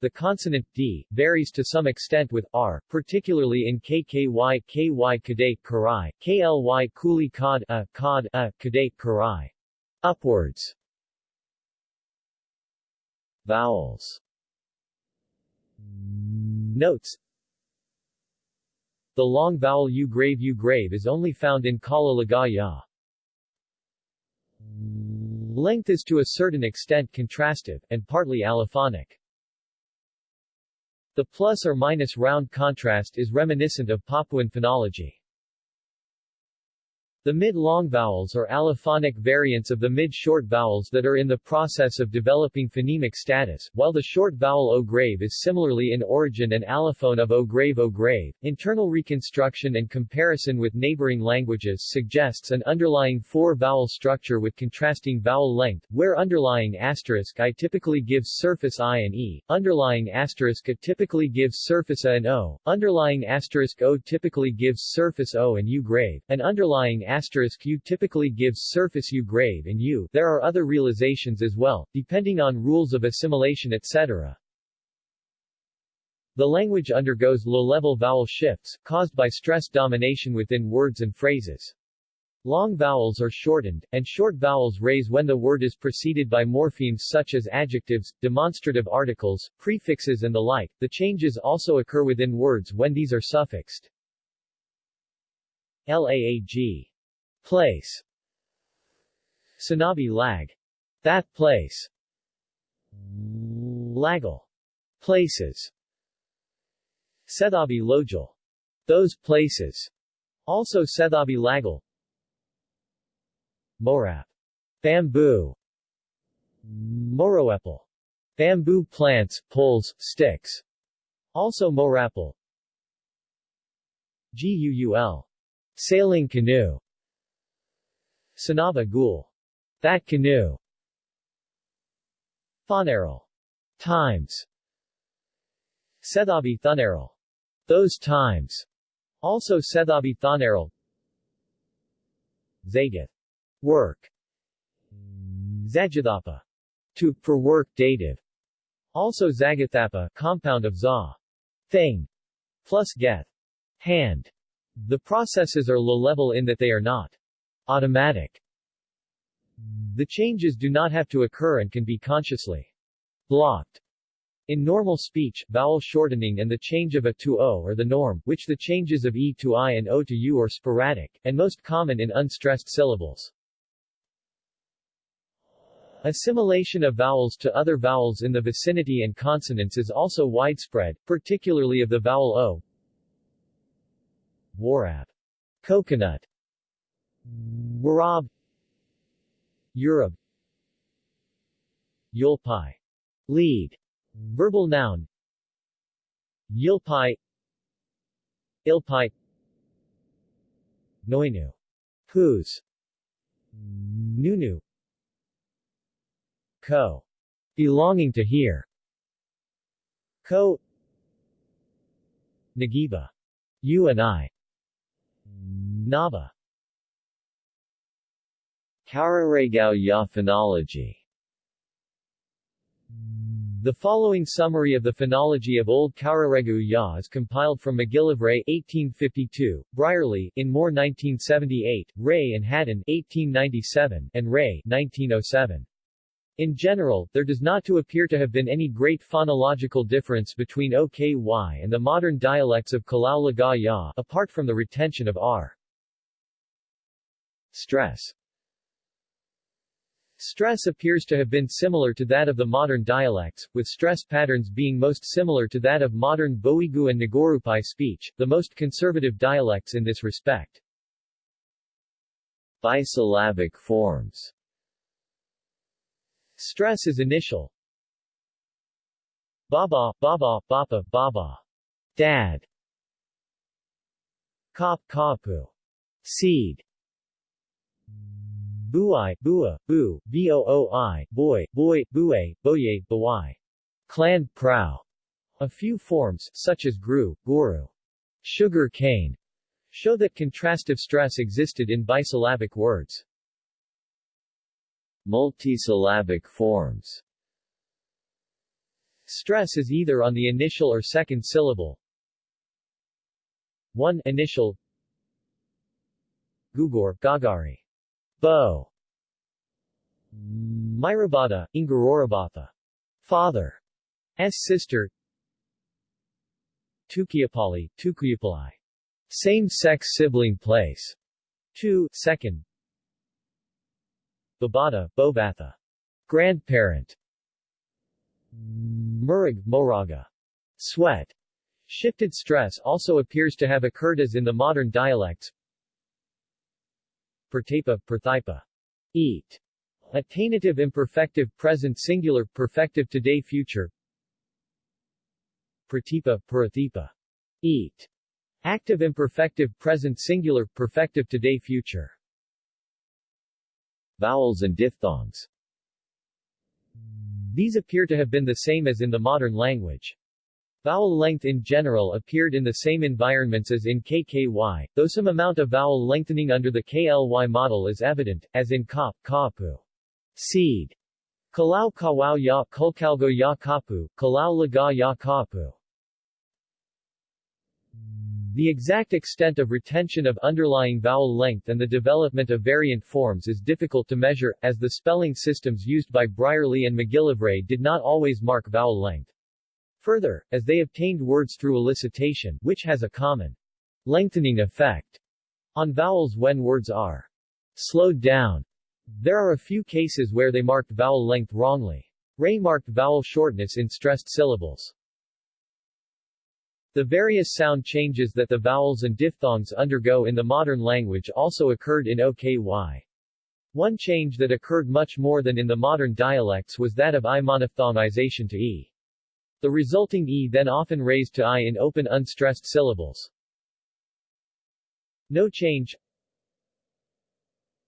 the consonant d varies to some extent with r, particularly in kky, ky kadate karai, kly kuli kod a, kod a, kadate karai. Upwards. Vowels Notes The long vowel u grave u grave is only found in Kala Lagaw Ya. Length is to a certain extent contrastive, and partly allophonic. The plus or minus round contrast is reminiscent of Papuan phonology. The mid-long vowels are allophonic variants of the mid-short vowels that are in the process of developing phonemic status, while the short vowel o grave is similarly in origin an allophone of o grave o grave. Internal reconstruction and comparison with neighboring languages suggests an underlying four-vowel structure with contrasting vowel length, where underlying asterisk i typically gives surface i and e, underlying asterisk a typically gives surface a and o, underlying asterisk o typically gives surface o and u grave, and underlying asterisk U typically gives surface U grave and U. There are other realizations as well, depending on rules of assimilation etc. The language undergoes low-level vowel shifts, caused by stress domination within words and phrases. Long vowels are shortened, and short vowels raise when the word is preceded by morphemes such as adjectives, demonstrative articles, prefixes and the like. The changes also occur within words when these are suffixed. LAAG Place Sanabi lag. That place. Lagal. Places. Sethabi lojal. Those places. Also Sethabi lagal. Morap. Bamboo. Moroepal. Bamboo plants, poles, sticks. Also Morapal. GUUL. Sailing canoe. Sanaba Gul. That canoe. Thonaral. Times. Sethabi Thunaral. Those times. Also Sethabi Thonaral. Zagath. Work. Zajathapa. To, for work dative. Also Zagathapa, compound of za. Thing. Plus geth. Hand. The processes are low-level in that they are not automatic. The changes do not have to occur and can be consciously blocked. In normal speech, vowel shortening and the change of a to o are the norm, which the changes of e to i and o to u are sporadic, and most common in unstressed syllables. Assimilation of vowels to other vowels in the vicinity and consonants is also widespread, particularly of the vowel o. Warab. Coconut. Warab Europe Yulpai. Lead. Verbal noun Yulpai Ilpai Noinu. Whose Nunu. Ko. Belonging to here. Ko. Nagiba. You and I. Naba. Kauraragao Ya phonology The following summary of the phonology of Old Kauraregu Ya is compiled from McGillivray 1852, Brierly, in Moore 1978, Ray and Haddon 1897, and Ray 1907. In general, there does not to appear to have been any great phonological difference between OKY and the modern dialects of Kalau Laga Ya, apart from the retention of R. Stress Stress appears to have been similar to that of the modern dialects, with stress patterns being most similar to that of modern Boigu and Nagorupai speech, the most conservative dialects in this respect. Bisyllabic forms Stress is initial. Baba, baba, bapa, baba. Dad. Kop, kapu. Seed. Buai, Bua, Bu, Booi, Boy, Boy, Bue, Boye, Bawai. Clan Prau. A few forms, such as Gru, Guru, sugar cane, show that contrastive stress existed in bisyllabic words. Multisyllabic forms Stress is either on the initial or second syllable. 1. Initial Gugor, Gagari. Bo. Myrabata, Ingararobatha. Father. S sister. Tukiapali, Tukuyapalai. Same-sex sibling place. 2. Second. Babata, Bobatha. Grandparent. Murig, Moraga. Sweat. Shifted stress also appears to have occurred as in the modern dialects. Pertapa, Perthipa. Eat. Attainative imperfective present singular perfective today future. Pratipa, Parathipa. Eat. Active imperfective present singular perfective today future. Vowels and diphthongs These appear to have been the same as in the modern language. Vowel length in general appeared in the same environments as in KKY, though some amount of vowel lengthening under the KLY model is evident, as in kop, kapu. Seed. Kalau kawau ya kulkalgo ya kapu, kalau laga ya kapu. The exact extent of retention of underlying vowel length and the development of variant forms is difficult to measure, as the spelling systems used by Brierly and McGillivray did not always mark vowel length. Further, as they obtained words through elicitation, which has a common lengthening effect on vowels when words are slowed down, there are a few cases where they marked vowel length wrongly. Ray marked vowel shortness in stressed syllables. The various sound changes that the vowels and diphthongs undergo in the modern language also occurred in OKY. One change that occurred much more than in the modern dialects was that of I monophthongization to E. The resulting e then often raised to i in open unstressed syllables. No change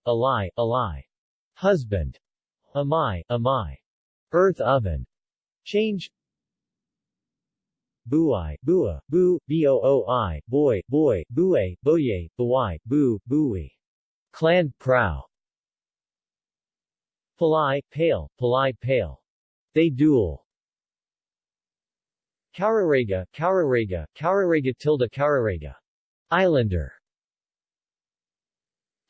Ally, ally. Husband. Amai, amai. Earth oven. Change Buai, bua, bu, booi, boy, boy, bue, boye, buai, bu, bui. Clan prow. Palai, pale, palai, pale. They duel. Kaurarega, Kaurarega, Kaurarega tilde Kaurarega. Islander.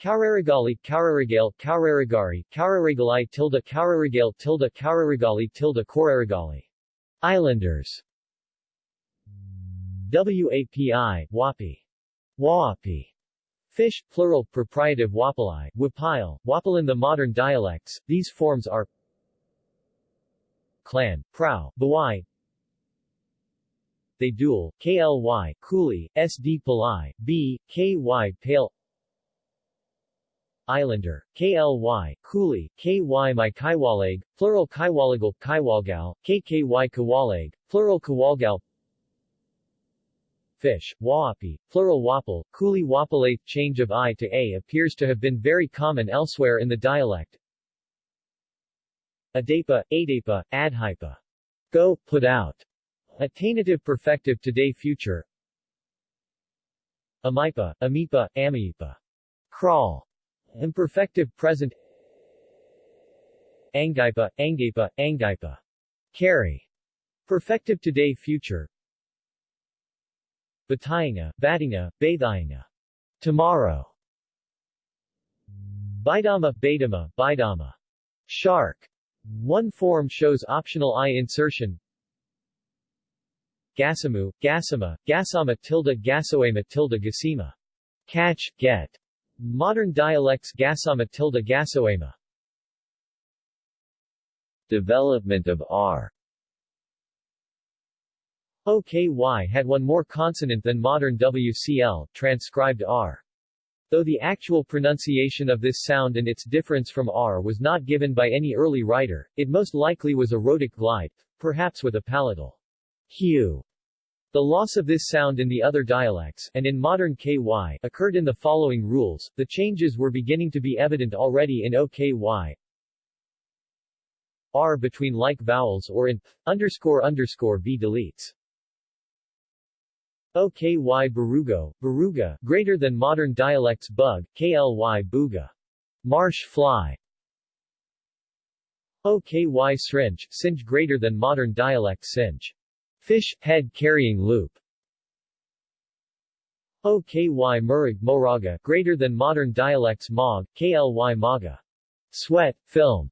Kauraragali, Kauraragale, Kauraragari, Kauraragali tilde Kauraragale tilde Kauraragali tilde Koraragali. Islanders. WAPI, Wapi. Wapi. Fish, plural, proprietive Wapalai, Wapile, Wapal in the modern dialects, these forms are Clan, Prau, Bawai, they KLY, Cooley, SD Palai, B, KY Pale Islander, KLY, Cooley, KY My Kaiwalag, plural Kaiwalagal, Kaiwalgal, KKY Kawalag, plural Kawalgal Fish, Waapi, plural Wapal, Cooley Wapalate change of I to A appears to have been very common elsewhere in the dialect. Adapa, Adapa, Adhypa. Go, put out. Attainative perfective today future Amipa, Amipa, Amipa. Crawl. Imperfective present Angipa, Angipa, Angipa. Carry. Perfective today future Batayinga, Batinga, Bathayinga. Tomorrow. Baidama, Baidama, Baidama. Shark. One form shows optional I insertion Gasamu, Gasama, Gasama tilde Gasoema tilde Gasima. Catch, get. Modern dialects Gasama tilde Gasoema. Development of R OKY had one more consonant than modern WCL, transcribed R. Though the actual pronunciation of this sound and its difference from R was not given by any early writer, it most likely was a rhotic glide, perhaps with a palatal hue. The loss of this sound in the other dialects, and in modern KY, occurred in the following rules. The changes were beginning to be evident already in OKY. R between like vowels or in underscore underscore V deletes. OKY Barugo, Baruga, greater than modern dialects bug, KLY Buga. Marsh fly. OKY Sringe, Singe greater than modern dialect Singe. Fish, head carrying loop. OKY Murag Moraga, greater than modern dialects Mog, KLY Maga. Sweat, film.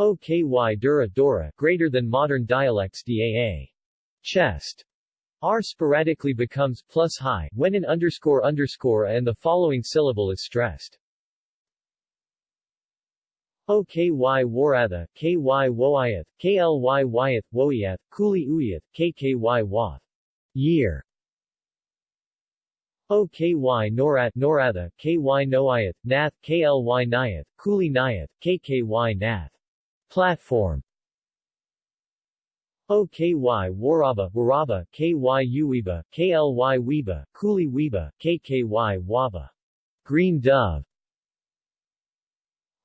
OKY Dura Dora, greater than modern dialects DAA. Chest. R sporadically becomes plus high when an underscore underscore and the following syllable is stressed. OKY Waratha, KY Woiath, KLY Wyath, Woiath, Kuli Uyath, KKY Wath. Year. OKY Norat Noratha, KY Noiath, Nath, KLY Nyath, Kuli Nyath, KKY Nath. Platform. OKY Waraba Waraba, KY Uiba, KLY Weeba, Kuli Weeba, KKY Waba. Green Dove.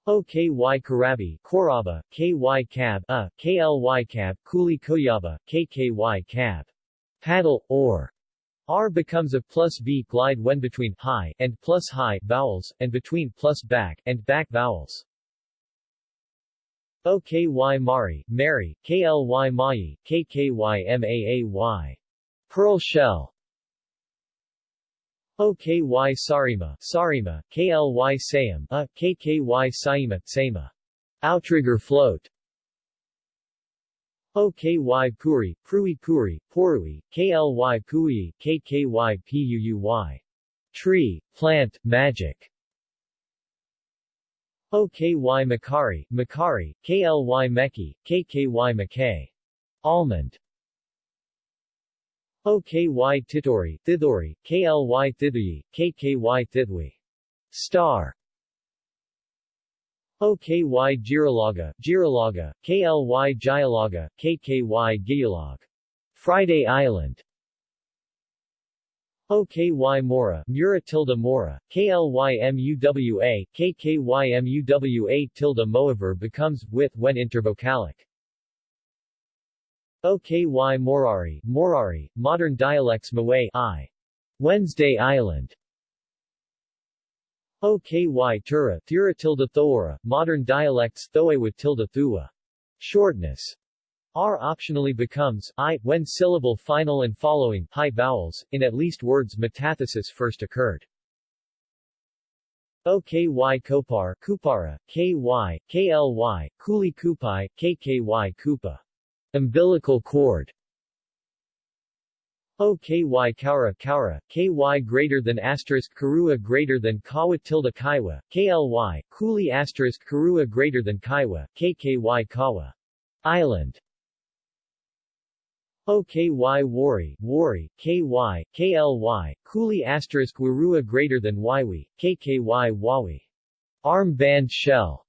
OKY Karabi, Koraba, KY Cab, A, KLY Cab, Kuli Koyaba, KKY Cab. Paddle, or. R becomes a plus V glide when between high and plus high vowels, and between plus back and back vowels. OKY Mari, Mary, KLY Mai, KKY Maay. Pearl shell. OKY Sarima, Sarima, KLY Sayam, A, KKY Saima, Sama. Outrigger float. OKY Puri, Prui Puri, Porui, KLY Pui, KKY Puuy. Tree, plant, magic. OKY Makari, Makari, KLY Meki, KKY Makay. Almond. OKY Titori, Thithori, KLY Thithui, KKY Thithwi. Star. OKY Giralaga, Giralaga, KLY Gialaga, KKY Gialog. Friday Island. OKY Mora, Mura tilde Mora, KLYMUWA, KKYMUWA tilde Moaver becomes with when intervocalic. OKY Morari, Morari, modern dialects Maway I. Wednesday Island. OKY Tura, Thura tilde Thora, modern dialects Thoe with tilde Thua. Shortness. R optionally becomes I when syllable final and following high vowels, in at least words metathesis first occurred. OKY Kopar, Kupara, KY, KLY, Kuli Kupai, KKY Kupa. Umbilical cord. OKY Kaura Kaura, KY greater than asterisk Karua greater than Kawa tilde Kaiwa, KLY, Kuli asterisk Karua greater than Kaiwa, KKY Kawa. Island. OKY Wari, Wari, KY, KLY, Kuli asterisk Warua greater than Ywi, KKY Wawi. Arm band shell.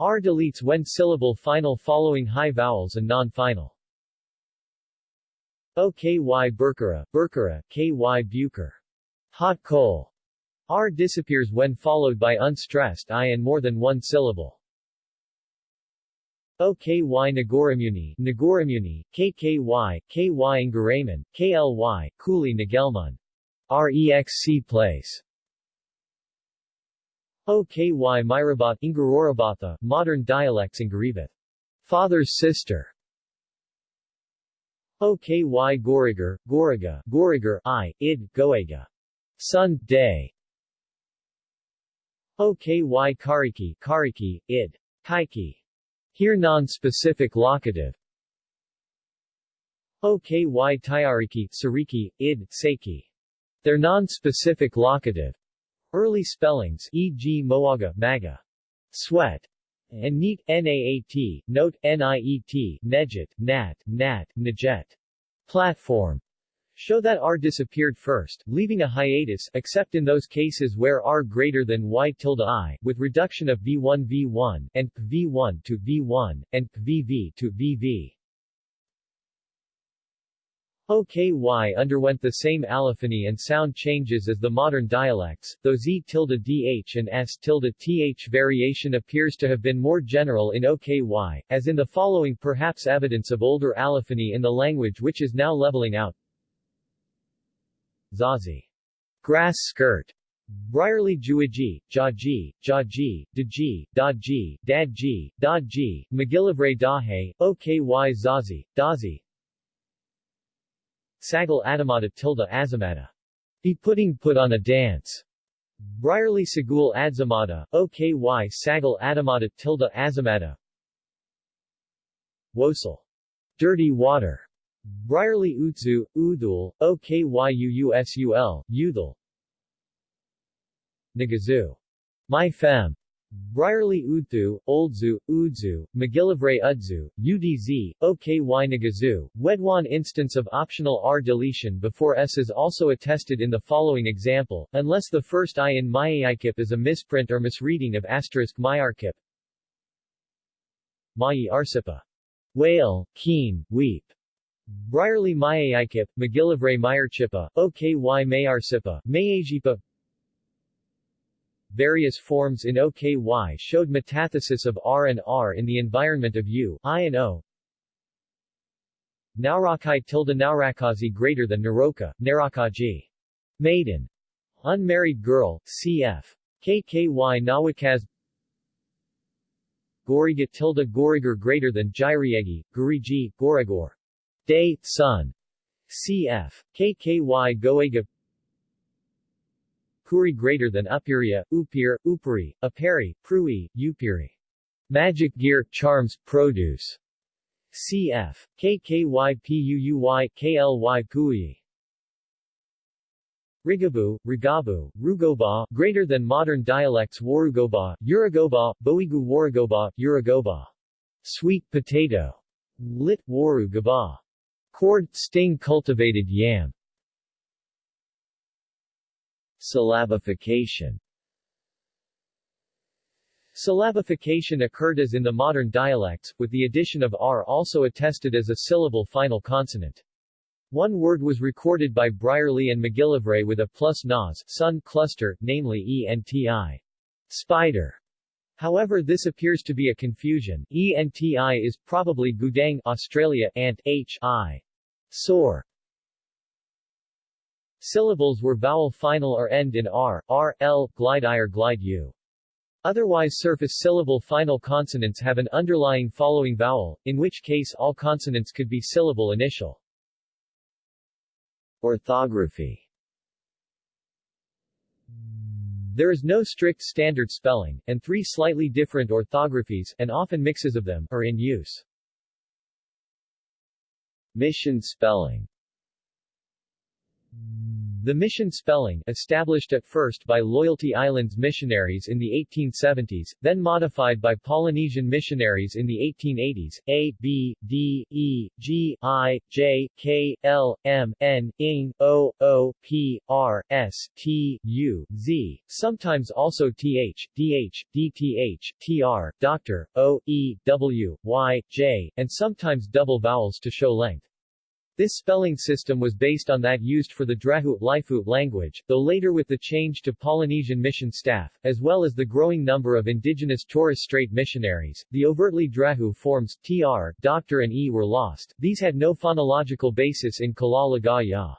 R deletes when syllable final following high vowels and non-final. OKY Burkara, Burkara, KY Buker. Hot coal. R disappears when followed by unstressed I and more than one syllable. OKY Nagoramuni, Nagoramuni, KKY, KY Ngaraman, KLY, Kuli Nagelmun. REXC place. OKY Myrabat Ingararobatha, modern dialects Ingaribat. Father's sister. OKY Gorigar, Goriga, Gorigar, I, id, Goega. Sun, day. OKY Kariki, Kariki, id. Kaiki. Here non-specific locative. OKY Tayariki, Sariki, id, Seiki. Their non-specific locative. Early spellings e.g. Moaga, Maga. Sweat. And neat, NAAT, note, NIET, Nejet, Nat, Nat, Najet. Platform. Show that R disappeared first, leaving a hiatus, except in those cases where R greater than Y tilde I, with reduction of V1 V1, and V1 to V1, and VV to VV. OKY underwent the same allophony and sound changes as the modern dialects, though Z tilde DH and S tilde TH variation appears to have been more general in OKY, as in the following perhaps evidence of older allophony in the language which is now leveling out. Zazi. Grass skirt. Brierly Juiji, Jaji, Jaji, Daji, Daji, Dadji, Dadji, MacGillivray Dahe, OKY Zazi, Dazi, Sagal Adamata tilde Azamata. Be putting put on a dance. Brierly Sagul Adzamata, OKY Sagal Adamata tilde Azamata. Wosel. Dirty water. Brierly Utsu, Udul, OKYUUSUL, Udul. Nagazu. My fem. Brierly Udthu, Oldzu, Udzu, MacGillivray Udzu, UDZ, OKY Nagazu, Wedwan instance of optional R deletion before S is also attested in the following example, unless the first I in Mayaikip is a misprint or misreading of asterisk Myarkip. Mayi Arsipa. Whale, keen, weep. Brierly Mayaikip, MacGillivray Myarchipa, OKY Mayarsipa, Mayajipa various forms in OKY showed metathesis of R and R in the environment of U, I and O. Naurakai tilde Naurakazi greater than Naroka, Narakaji. Maiden. Unmarried girl, cf. KKY Nawakaz Goriga tilde Gorigar greater than Gyriegi, Guriji, Gorigor. Day, sun. cf. KKY Goega Puri greater than Upiria, Upir, Upuri, Aperi, Prui, Upiri. Magic gear, charms, produce. Cf. KKYPUUY, KLY Pui. Rigabu, Rigabu, Rugoba, greater than modern dialects Warugoba, Uragoba, Boigu Warugoba, Uragoba. Sweet potato. Lit, Waru Gaba. Cord, sting cultivated yam. Syllabification Syllabification occurred as in the modern dialects, with the addition of r also attested as a syllable final consonant. One word was recorded by Brierly and MacGillivray with a plus nas sun cluster, namely enti. Spider. However this appears to be a confusion, enti is probably Gudang Australia, ant h i. Sore. Syllables were vowel final or end in r, r, l, glide i or glide u. Otherwise surface syllable final consonants have an underlying following vowel, in which case all consonants could be syllable initial. Orthography There is no strict standard spelling, and three slightly different orthographies, and often mixes of them, are in use. Mission spelling the mission spelling, established at first by Loyalty Islands missionaries in the 1870s, then modified by Polynesian missionaries in the 1880s, A, B, D, E, G, I, J, K, L, M, N, O, O, P, R, S, T, U, Z, sometimes also TH, DH, DTH, TR, Dr, O, E, W, Y, J, and sometimes double vowels to show length. This spelling system was based on that used for the Drehu Lifou language, though later with the change to Polynesian mission staff, as well as the growing number of indigenous Torres Strait missionaries, the overtly Drehu forms, tr, doctor and e were lost. These had no phonological basis in Kala Lagaw Ya.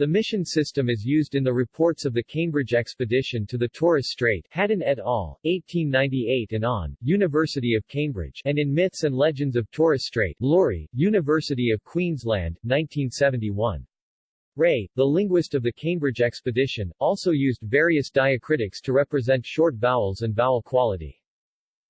The mission system is used in the reports of the Cambridge expedition to the Torres Strait Haddon et al., 1898 and on, University of Cambridge, and in Myths and Legends of Torres Strait Lawrie, University of Queensland, 1971. Ray, the linguist of the Cambridge expedition, also used various diacritics to represent short vowels and vowel quality.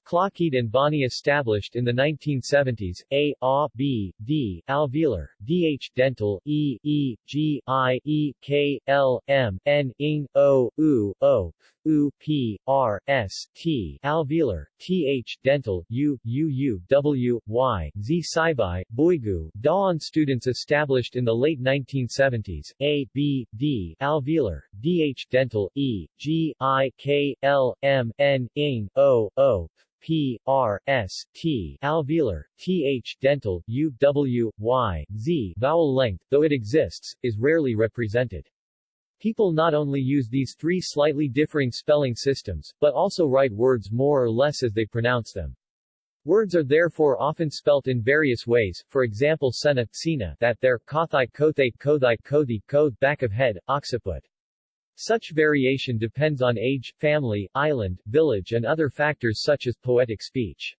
Klokeid and Bani established in the 1970s, A, A, B, D, alveolar, DH, dental, E, E, G, I, E, K, L, M, N, ing, O, U, O, U, P, R, S, T, alveolar, TH, dental, U, U, U, W, Y, Z, Saibai, Boigu, Dauan students established in the late 1970s, A, B, D, alveolar, DH, dental, E, G, I, K, L, M, N, ing, O, O, p, r, s, t, alveolar, th, dental, u, w, y, z, vowel length, though it exists, is rarely represented. People not only use these three slightly differing spelling systems, but also write words more or less as they pronounce them. Words are therefore often spelt in various ways, for example sena, sina, that there, kothai, kothate, kothite, kothi, koth, back of head, occiput. Such variation depends on age, family, island, village and other factors such as poetic speech.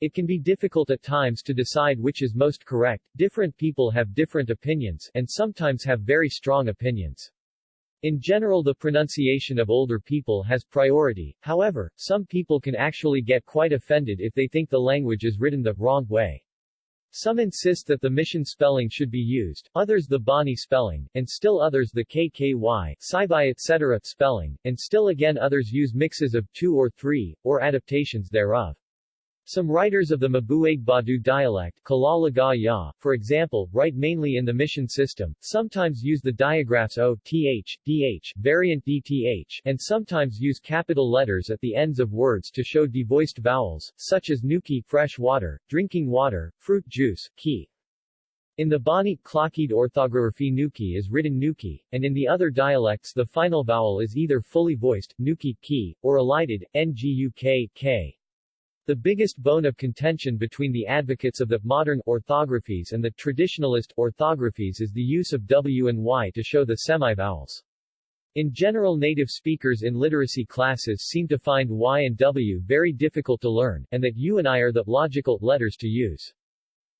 It can be difficult at times to decide which is most correct, different people have different opinions, and sometimes have very strong opinions. In general the pronunciation of older people has priority, however, some people can actually get quite offended if they think the language is written the wrong way. Some insist that the mission spelling should be used, others the Bani spelling, and still others the KKY, Saibai etc. spelling, and still again others use mixes of two or three, or adaptations thereof. Some writers of the Mabuiag Badu dialect for example, write mainly in the mission system, sometimes use the diagraphs O, th, dh, variant dth, and sometimes use capital letters at the ends of words to show devoiced vowels, such as nuki fresh water, drinking water, fruit juice, ki. In the Bani Klokeid orthography Nuki is written Nuki, and in the other dialects the final vowel is either fully voiced, Nuki, ki, or elided, Nguk, k. The biggest bone of contention between the advocates of the modern orthographies and the traditionalist orthographies is the use of W and Y to show the semivowels. In general native speakers in literacy classes seem to find Y and W very difficult to learn, and that U and I are the logical letters to use.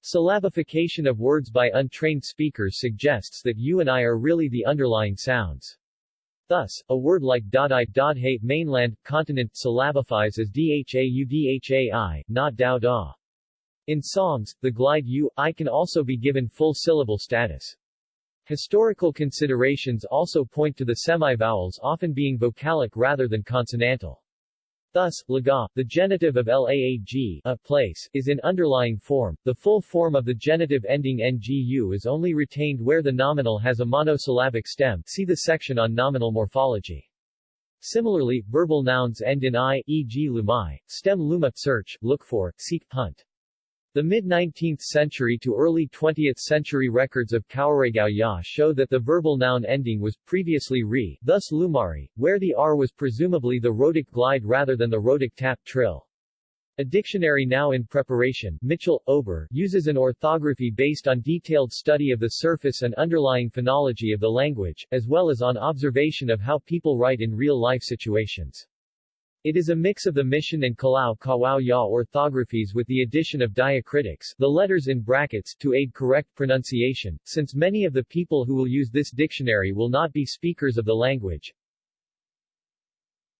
Syllabification of words by untrained speakers suggests that U and I are really the underlying sounds. Thus, a word like Dadai Dadhe mainland, continent syllabifies as Dhau not Dao Da. In songs, the glide U, I can also be given full syllable status. Historical considerations also point to the semivowels often being vocalic rather than consonantal. Thus, laga, the genitive of laag a place, is in underlying form. The full form of the genitive ending ngu is only retained where the nominal has a monosyllabic stem see the section on nominal morphology. Similarly, verbal nouns end in i, e.g. lumai, stem luma, search, look for, seek, hunt. The mid-19th century to early 20th century records of Kawaregao Ya show that the verbal noun ending was previously re, thus lumari, where the r was presumably the rhotic glide rather than the rhotic tap trill. A dictionary now in preparation, Mitchell, Ober, uses an orthography based on detailed study of the surface and underlying phonology of the language, as well as on observation of how people write in real-life situations. It is a mix of the Mission and Kalau Kawao Ya orthographies with the addition of diacritics the letters in brackets to aid correct pronunciation, since many of the people who will use this dictionary will not be speakers of the language.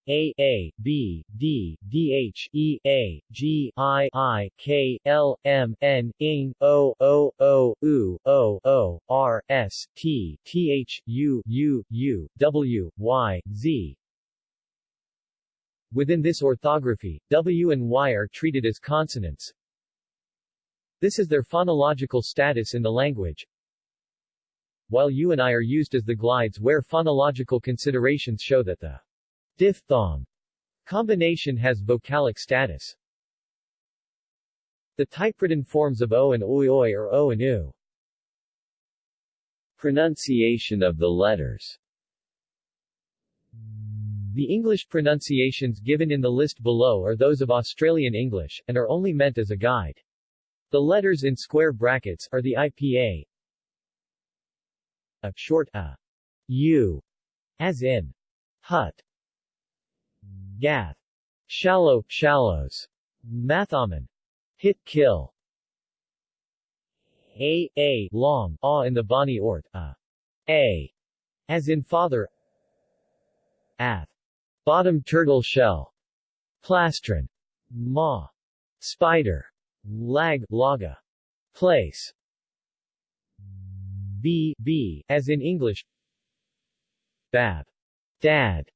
A A B D D H E A G I I K L M N ing O O O U O O R S T T H U U U W Y Z Within this orthography, W and Y are treated as consonants. This is their phonological status in the language, while U and I are used as the glides where phonological considerations show that the diphthong combination has vocalic status. The typewritten forms of O and Oi Oi are O and U. Pronunciation of the letters the English pronunciations given in the list below are those of Australian English, and are only meant as a guide. The letters in square brackets are the IPA, a short a, u, as in hut, gath, shallow, shallows, mathaman, hit kill, a, a, long, a in the Bani Ort, a, a, as in father, ath, Bottom turtle shell. Plastron. Ma. Spider. Lag, laga. Place. B, B, as in English. Bab. Dad.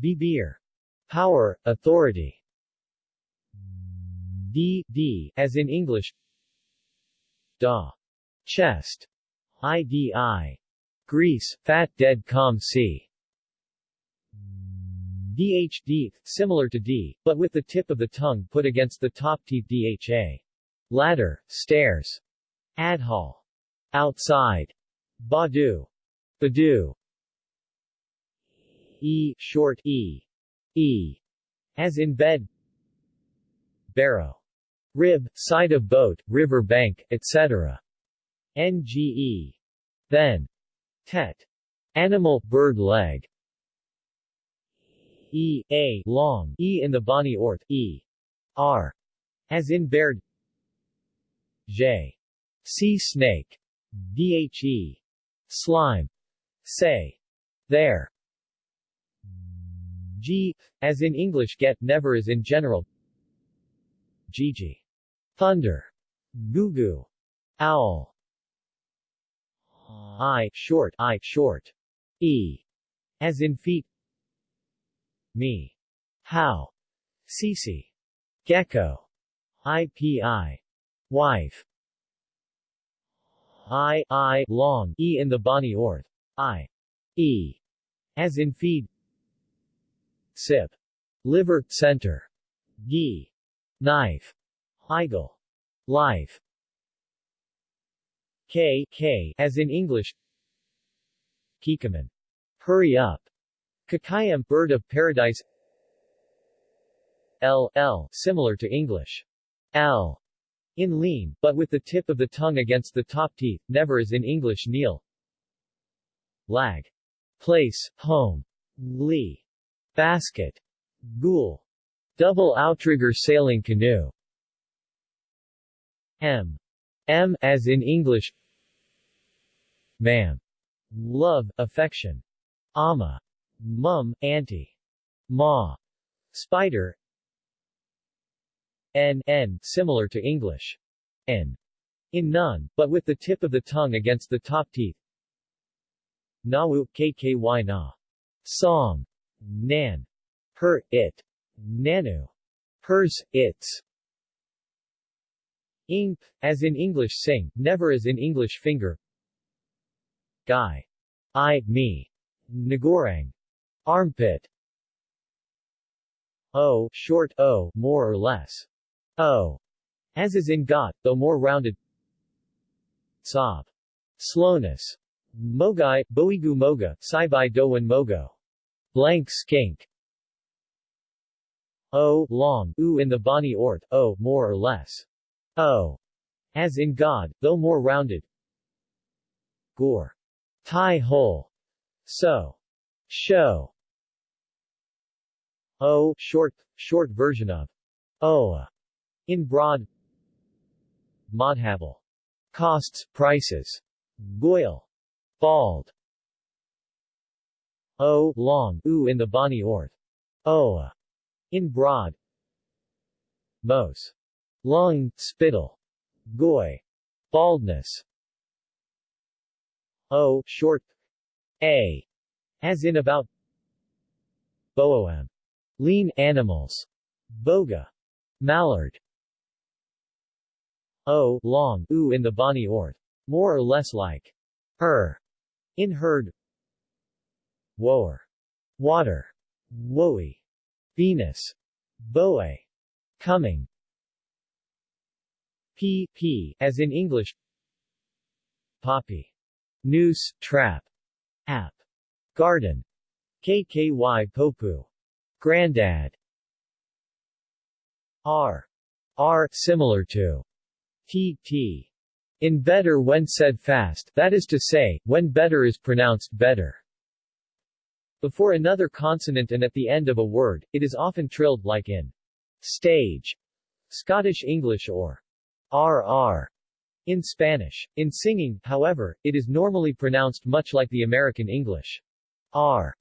B, beer. Power, authority. D, D, as in English. Da. Chest. IDI. Greece, fat dead com c. DHD, similar to D, but with the tip of the tongue put against the top teeth DHA. Ladder, stairs. Adhal. Outside. Badu. Badu. E, short E. E. As in bed. Barrow. Rib, side of boat, river bank, etc. NGE. Then. Tet. Animal, bird leg. E, A, long, E in the Bani Orth, E. R. As in baird. J. Sea snake. Dhe. Slime. Say. There. G, as in English get, never as in general. Gigi. Thunder. Gugu. Owl. I, short, I, short. E. As in feet. Me. How. Cece. Gecko. IPI. Wife. I, I, long, E in the Bani Orth. I. E. As in feed. Sip. Liver, center. Gi. Knife. Heigl. Life. K, K, as in English. Kikaman. Hurry up. Kakayam, bird of paradise. L, L, similar to English. L. In lean, but with the tip of the tongue against the top teeth, never as in English kneel. Lag. Place, home. Lee. Basket. Ghoul. Double outrigger sailing canoe. M. M as in English. Ma'am. Love, affection. Ama. Mum, auntie. Ma. Spider. N, N, similar to English. N. In none, but with the tip of the tongue against the top teeth. Nawu, kky na. Song. Nan. Her, it. Nanu. Hers, its. Ing, as in English sing, never as in English finger. Guy. I, me. Nagorang. Armpit. O, short O, more or less. O. As is in got, though more rounded. Sob. Slowness. Mogai, Boigu Moga, Saibai Dauan Mogo. Blank skink. O, long, U in the Bani Orth, O, more or less. O. As in God, though more rounded. Gore. Tie hole. So. Show. O, short, short version of. O In broad. Modhabal. Costs, prices. Goyle. Bald. O, long, U in the Bani Orth. Oa. In broad. Mos. Long, spittle. Goy. Baldness. O, short. A. As in about. Boam. Lean animals. Boga. Mallard. O, long, U in the Bani Orth. More or less like. Her. In herd. Woer. Water. Woey. Venus. Boe. Coming. P, P, as in English. Poppy. Noose, trap. App. Garden. KKY Popu. Grandad. R. R, similar to. T, T. In better when said fast, that is to say, when better is pronounced better. Before another consonant and at the end of a word, it is often trilled, like in stage, Scottish English or RR in Spanish. In singing, however, it is normally pronounced much like the American English. R.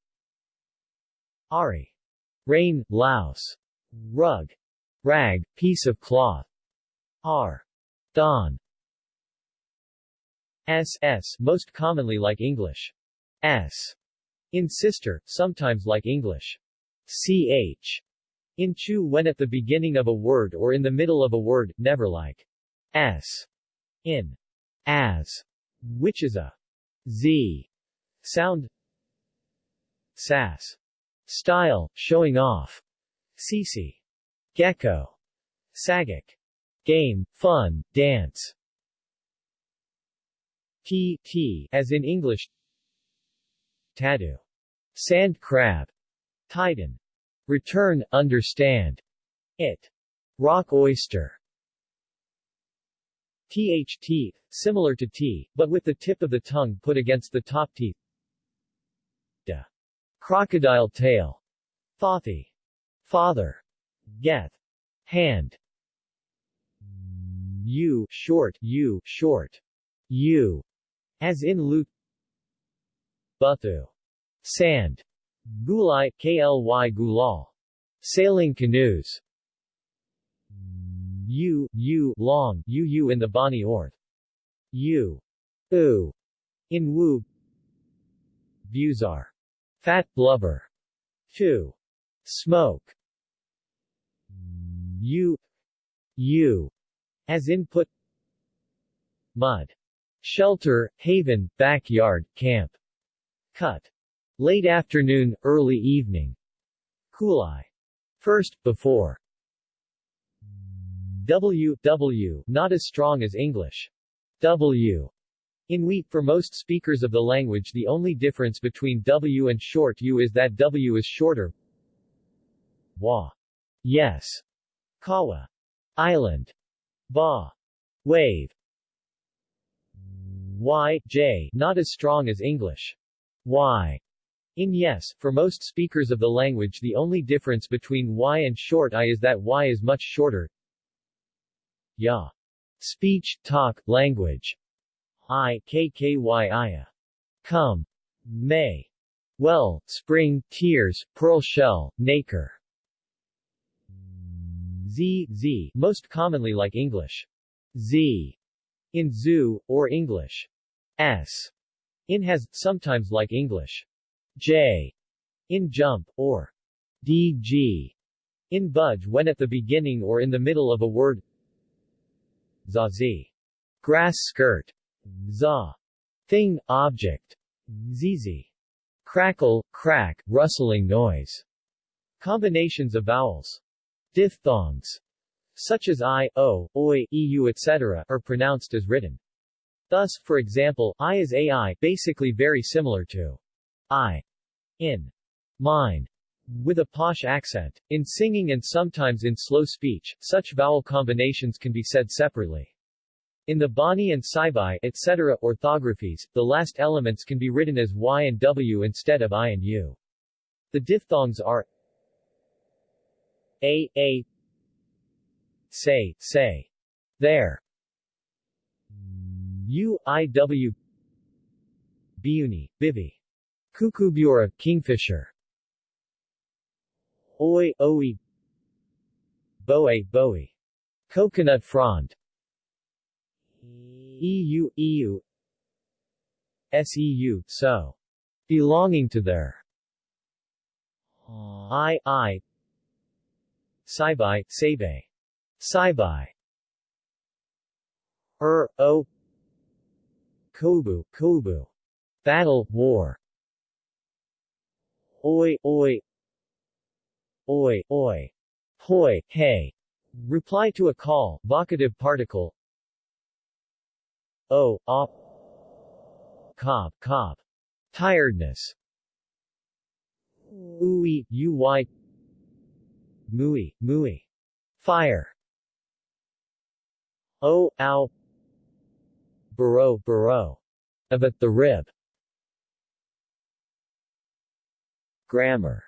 Ari. Rain, louse. Rug. Rag, piece of cloth. R. Don. S. S. most commonly like English. S. In sister, sometimes like English. Ch. In chu when at the beginning of a word or in the middle of a word, never like s. In as, which is a z sound. Sass. Style, showing off. Sisi. Gecko. Sagic. Game, fun, dance. T, T, as in English. Tadu. Sand crab. Titan. Return, understand. It. Rock oyster. THT, similar to T, but with the tip of the tongue put against the top teeth. Crocodile tail. Thothi. Father. Geth. Hand. U, short, U, short. U. As in loot. Buthu. Sand. Gulai, KLY Gulal. Sailing canoes. U, U, long, UU in the Bani Orth. U. U. In Wu. Buzar. Fat blubber. 2. Smoke. U. U. As input. Mud. Shelter, haven, backyard, camp. Cut. Late afternoon, early evening. Kulai. First, before. W, W, not as strong as English. W. In wheat for most speakers of the language the only difference between W and short U is that W is shorter. Wa. Yes. Kawa. Island. Ba. Wave. Y, J, not as strong as English. Y. In yes, for most speakers of the language the only difference between Y and short I is that Y is much shorter. Ya. Speech, talk, language. I, KKY Come. May. Well, spring, tears, pearl shell, nacre. Z, Z, most commonly like English. Z. In zoo, or English. S. In has, sometimes like English. J. In jump, or DG. In budge when at the beginning or in the middle of a word Zazi. Grass skirt. Za. Thing, object. Zizi. Crackle, crack, rustling noise. Combinations of vowels. Diphthongs, such as I, O, Oi, EU etc., are pronounced as written. Thus, for example, I is AI, basically very similar to I. In. Mine with a posh accent. In singing and sometimes in slow speech, such vowel combinations can be said separately. In the Bani and Saibai, etc. orthographies, the last elements can be written as Y and W instead of I and U. The diphthongs are A, A, say, say, there, U, I, W, Biuni, Bivi, Kukubura, Kingfisher, Oi, Oi Boe, Boe. Coconut frond EU, EU SEU, so. Belonging to their I, I. Saibai, Saibai. Saibai. Er, O. Kobu, Kobu. Battle, war. Oi, Oi. Oi, oi, hoi, hey. Reply to a call, vocative particle. O, op. cop, cop, Tiredness. Ui, uy. Mui, mui. Fire. O, ow. Burrow, burrow. At the rib. Grammar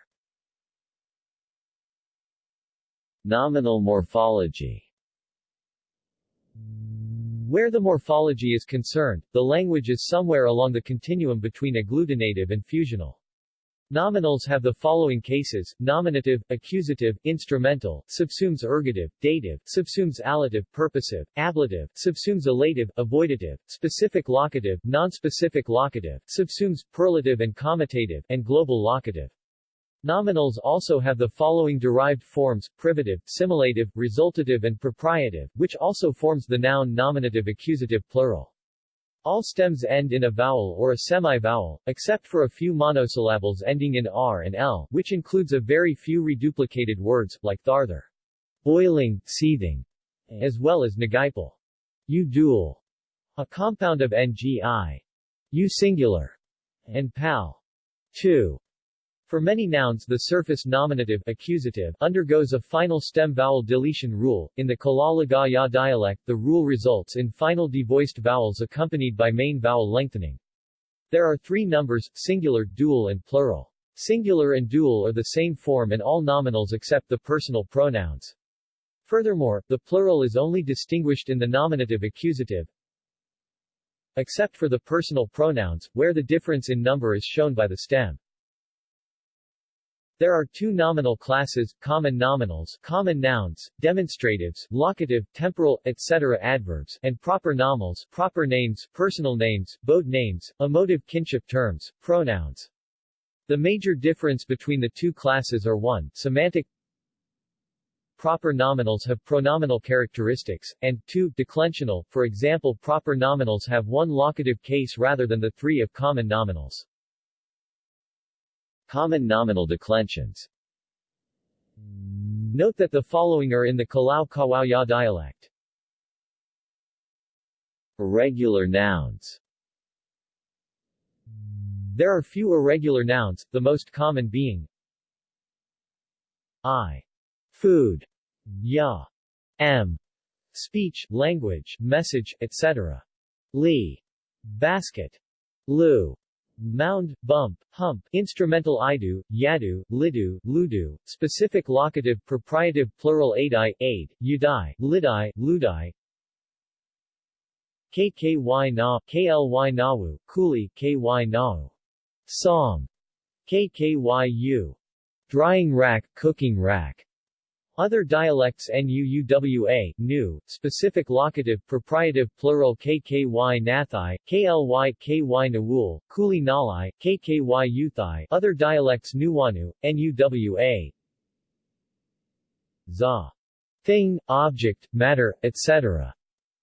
Nominal morphology Where the morphology is concerned, the language is somewhere along the continuum between agglutinative and fusional. Nominals have the following cases, nominative, accusative, instrumental, subsumes ergative, dative, subsumes allative, purposive, ablative, subsumes elative, avoidative, specific locative, nonspecific locative, subsumes perlative and commutative, and global locative. Nominals also have the following derived forms, privative, simulative, resultative and propriative, which also forms the noun nominative accusative plural. All stems end in a vowel or a semi-vowel, except for a few monosyllables ending in r and l, which includes a very few reduplicated words, like tharther, boiling, seething, as well as nagipal, u dual, a compound of ngi, u singular, and pal, 2. For many nouns the surface nominative accusative undergoes a final stem vowel deletion rule. In the Kala Lagaw Ya dialect the rule results in final devoiced vowels accompanied by main vowel lengthening. There are three numbers, singular, dual and plural. Singular and dual are the same form in all nominals except the personal pronouns. Furthermore, the plural is only distinguished in the nominative accusative, except for the personal pronouns, where the difference in number is shown by the stem. There are two nominal classes, common nominals common nouns, demonstratives, locative, temporal, etc. adverbs, and proper nominals proper names, personal names, bode names, emotive kinship terms, pronouns. The major difference between the two classes are 1. Semantic Proper nominals have pronominal characteristics, and 2. Declensional, for example proper nominals have one locative case rather than the three of common nominals. Common nominal declensions Note that the following are in the Kalau Kawaya dialect. Irregular nouns There are few irregular nouns, the most common being I. Food. Ya. M. Speech, language, message, etc. Li. Basket. Lu mound, bump, hump, instrumental idu, yadu, lidu, ludu, specific locative propriative plural aidi, aid, udai, lidai, ludai, kky na, kly nawu, kuli, ky nau. Song. kkyu. Drying rack, cooking rack. Other dialects NUUWA, new, specific locative, propriative plural KKY Nathai, KLY KY Nawul, Kuli Nalai, KKY Uthai Other dialects Nuwanu, NUWA Za. Thing, object, matter, etc.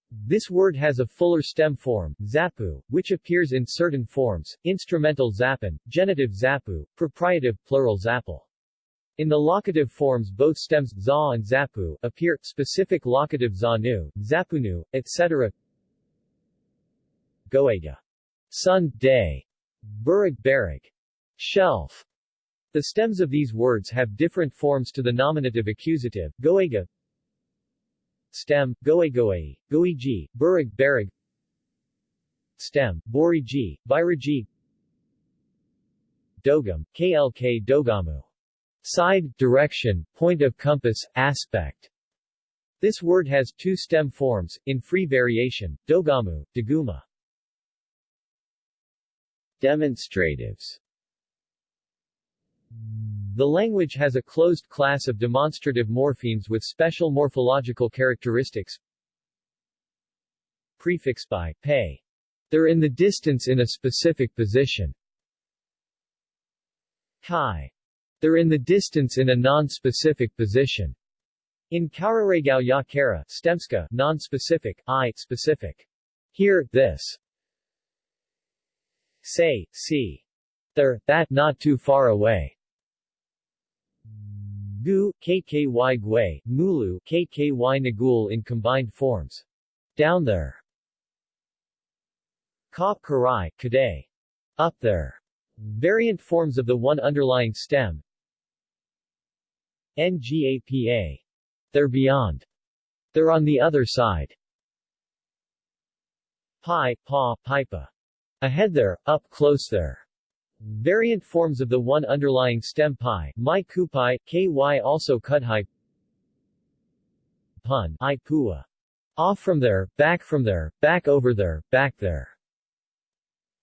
This word has a fuller stem form, zapu, which appears in certain forms, instrumental zapan, genitive zapu, propriative plural zapal. In the locative forms both stems za and zapu appear, specific locative zanu, zapunu, etc. Goega. Sun, day. Burig berig. Shelf. The stems of these words have different forms to the nominative accusative, goega, stem, goegoei, goiji, burig berig, stem, boriji, viriji, dogam, klk dogamu. Side, direction, point of compass, aspect. This word has two stem forms, in free variation, dogamu, daguma. Demonstratives The language has a closed class of demonstrative morphemes with special morphological characteristics. Prefix by, pay. They're in the distance in a specific position. Kai. They're in the distance in a non-specific position. In Kauraregao ya Kara, Stemska, non-specific, I, specific. Here, this. Say, see. There, that, not too far away. Gu, kky gui, mulu, kky nagul in combined forms. Down there. Ka, karai. Up there. Variant forms of the one underlying stem, NGAPA. They're beyond. They're on the other side. Pi, pa, pipa. Ahead there, up close there. Variant forms of the one underlying stem pi, mai kupai, ky also kudhai. Pun, i pua. Off from there, back from there, back over there, back there.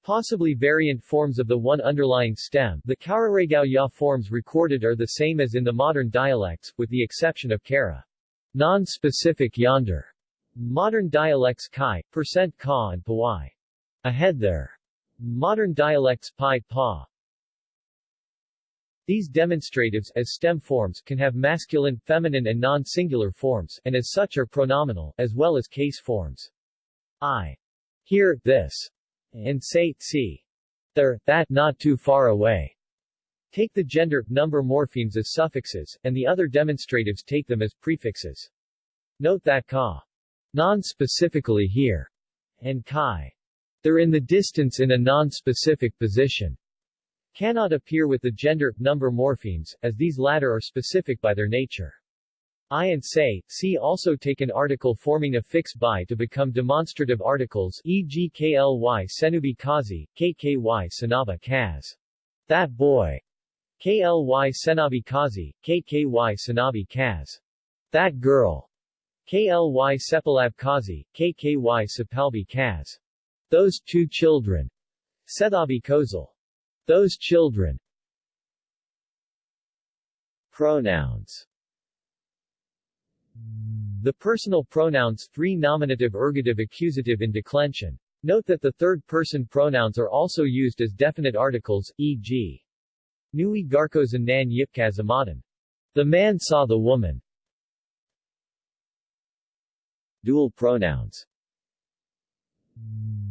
Possibly variant forms of the one underlying stem, the Kauraregao ya forms recorded are the same as in the modern dialects, with the exception of Kara. Non-specific yonder. Modern dialects Kai, percent Ka and Pawai. Ahead there. Modern dialects Pi Pa. These demonstratives, as stem forms, can have masculine, feminine and non-singular forms, and as such are pronominal, as well as case forms. I here, this, and say, see, there, that, not too far away. Take the gender, number morphemes as suffixes, and the other demonstratives take them as prefixes. Note that ka, non-specifically here, and kai, they're in the distance in a non-specific position, cannot appear with the gender, number morphemes, as these latter are specific by their nature. I and say, see also take an article forming a fix by to become demonstrative articles e.g. kly senubi kazi, kky sanaba kaz. That boy. Kly senabi kazi, kky sanabi kaz. That girl. Kly sepalab kazi, kky sepalbi kaz. Those two children. Sethabi kozal. Those children Pronouns The personal pronouns three nominative ergative accusative in declension. Note that the third-person pronouns are also used as definite articles, e.g. Nui garkozan nan yipkazamadan. The man saw the woman. Dual pronouns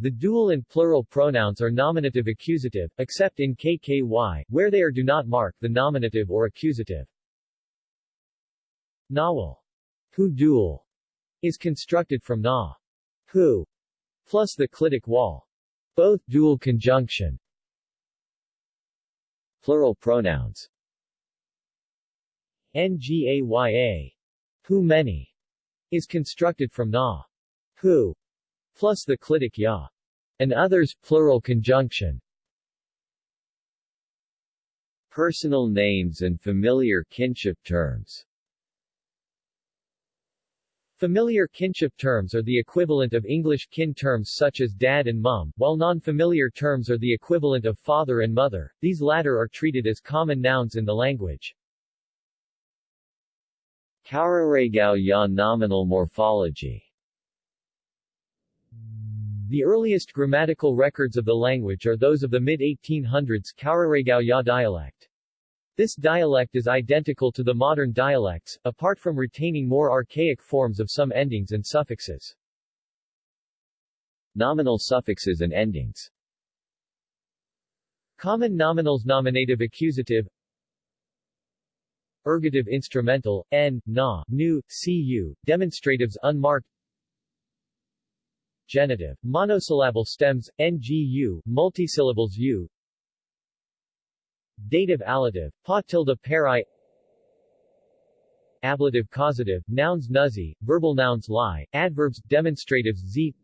the dual and plural pronouns are nominative accusative, except in KKY, where they are do not mark the nominative or accusative. Nawal. Dual is constructed from na. Who plus the clitic wall. Both dual conjunction. Plural pronouns. Ngaya. Who many is constructed from na. Who plus the clitic ya, and others plural conjunction. Personal names and familiar kinship terms Familiar kinship terms are the equivalent of English kin terms such as dad and mum, while non-familiar terms are the equivalent of father and mother, these latter are treated as common nouns in the language. Kauraragao ya nominal morphology the earliest grammatical records of the language are those of the mid-1800s Kauraragao Ya dialect. This dialect is identical to the modern dialects, apart from retaining more archaic forms of some endings and suffixes. Nominal suffixes and endings. Common nominals Nominative accusative. Ergative instrumental, n, na, nu, cu, demonstratives unmarked. Genitive, monosyllable stems, ngu, multisyllables u Dative allative, pa tilde peri Ablative causative, nouns nuzzy, verbal nouns lie, adverbs, demonstratives z.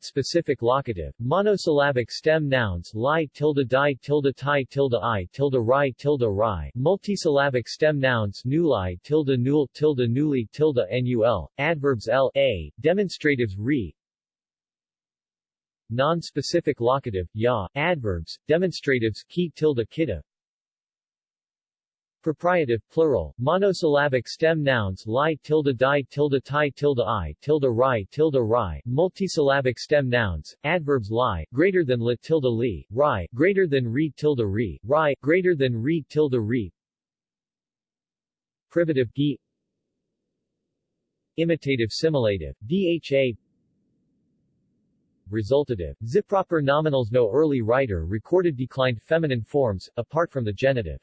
Specific locative, monosyllabic stem nouns lie tilde die tilde tie tilde i tilde ri tilde ri, multisyllabic stem nouns nuli tilde nul tilde nuli tilde nul, adverbs l a, demonstratives re, non-specific locative, ya, adverbs, demonstratives ki tilde kita, Propriative, plural, monosyllabic stem nouns li tilde di tilde ti tilde i tilde ri tilde ri, multisyllabic stem nouns, adverbs li, greater than li tilde li, ri, greater than re tilde re, ri, greater than re tilde re. Privative gi. Imitative simulative, dha Resultative, ziproper nominals No early writer recorded declined feminine forms, apart from the genitive.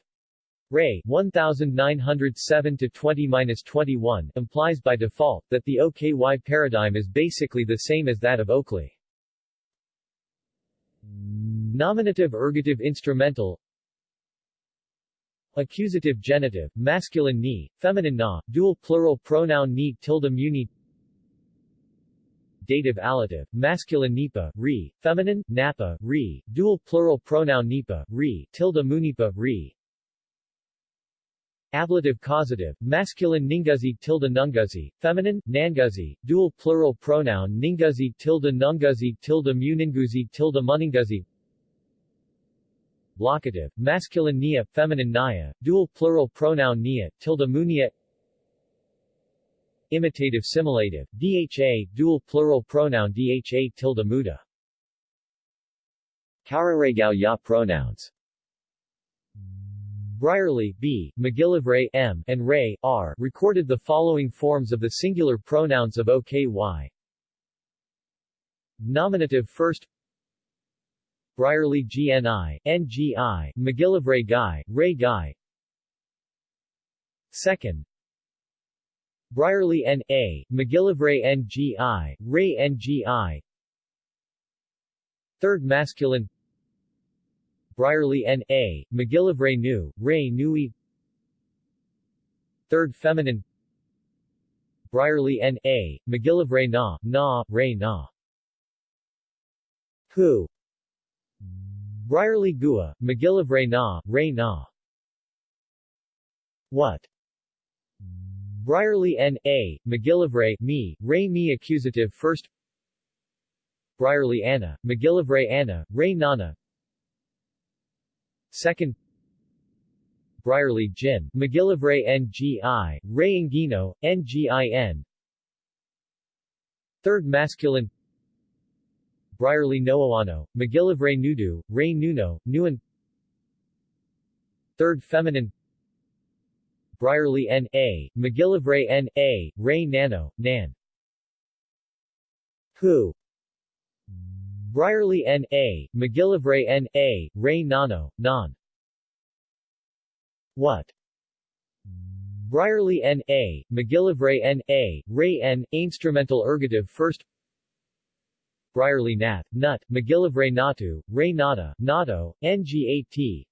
Ray 1907-20-21 implies by default, that the OKY paradigm is basically the same as that of Oakley. Nominative ergative instrumental Accusative genitive, masculine ni, feminine na, dual plural pronoun ni tilde muni Dative allative, masculine nipa, re, feminine, napa, re, dual plural pronoun nipa, re, tilde munipa, re, Ablative causative, masculine ninguzi tilde nunguzi, feminine, nanguzi, dual plural pronoun ninguzi tilde nunguzi tilde muninguzi tilde muninguzi Locative, masculine nia, feminine naya, dual plural pronoun nia, tilde munia Imitative simulative, dha, dual plural pronoun dha tilde muda Kauraragao ya pronouns Brierly B., MacGillivray M., and Ray R. recorded the following forms of the singular pronouns of OKY. Nominative first Brierly GNI, NGI, MacGillivray Guy, Ray Guy Second Brierly N.A., MacGillivray N.G.I., Ray N.G.I. Third masculine Brierly N.A., MacGillivray Nu, Ray Nui Third feminine Brierly N.A., MacGillivray Na, Na, Ray Na Who Brierly Gua, MacGillivray Na, Ray Na What Brierly N.A., MacGillivray, me, Ray me accusative first Brierly Anna, MacGillivray Anna, Ray Nana. Second Brierly Jin, MacGillivray NGI, Ray Ngino, NGIN Third masculine Brierly Noawano, MacGillivray Nudu, Ray Nuno, Nuan. Third feminine Brierly N.A., MacGillivray N.A., Ray Nano, Nan. Who? Brierly N.A., MacGillivray N.A., Ray Nano, Non. What? Brierly N.A., MacGillivray N.A., Ray N., Instrumental Ergative First Brierly Nat, Nut, MacGillivray Natu, Ray Nata, Nato, NGAT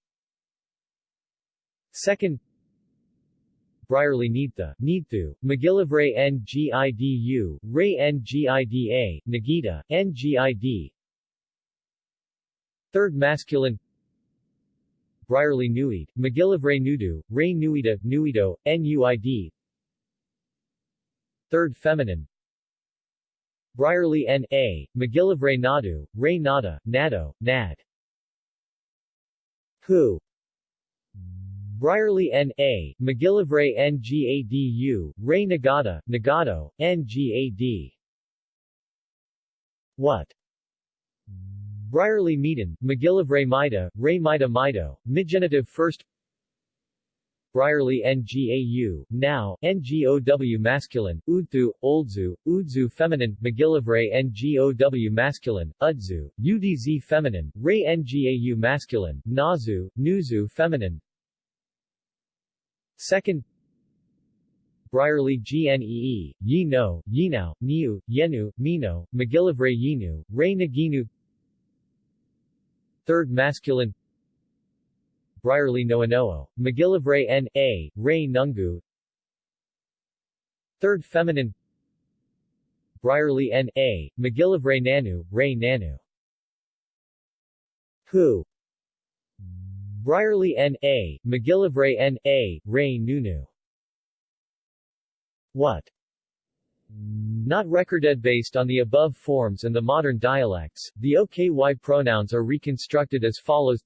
Second Brierly Needtha, Needthu, MacGillivray NGIDU, Ray NGIDA, Nagita, NGID Third masculine. Brierly Nuid, MacGillivray Nudu, Ray Nuida, Nuido, NUID Third feminine. Brierly N.A., MacGillivray Nadu, Ray Nada, Nado, Nad. Who Brierly N.A., MacGillivray N.G.A.D.U., Ray Nagata, Nagato, N.G.A.D. What? Brierly Meaden, MacGillivray Mida, Ray Mida Mido, Midgenitive First Brierly NGAU, now, NGOW masculine, Udthu, Oldzu, Udzu feminine, MacGillivray NGOW masculine, Udzu, UDZ feminine, Ray NGAU masculine, Nazu, Nuzu feminine, Second Brierly GNEE, Yino, Yinao, Niu, Yenu, Mino, MacGillivray Yinu, Ray Naginu Third masculine Brierly Noanoo, MacGillivray N.A., Ray Nungu Third feminine Brierly N.A., MacGillivray Nanu, Ray Nanu Who Brierly N.A., MacGillivray N.A., Ray Nunu. What? Not recorded based on the above forms and the modern dialects, the OKY pronouns are reconstructed as follows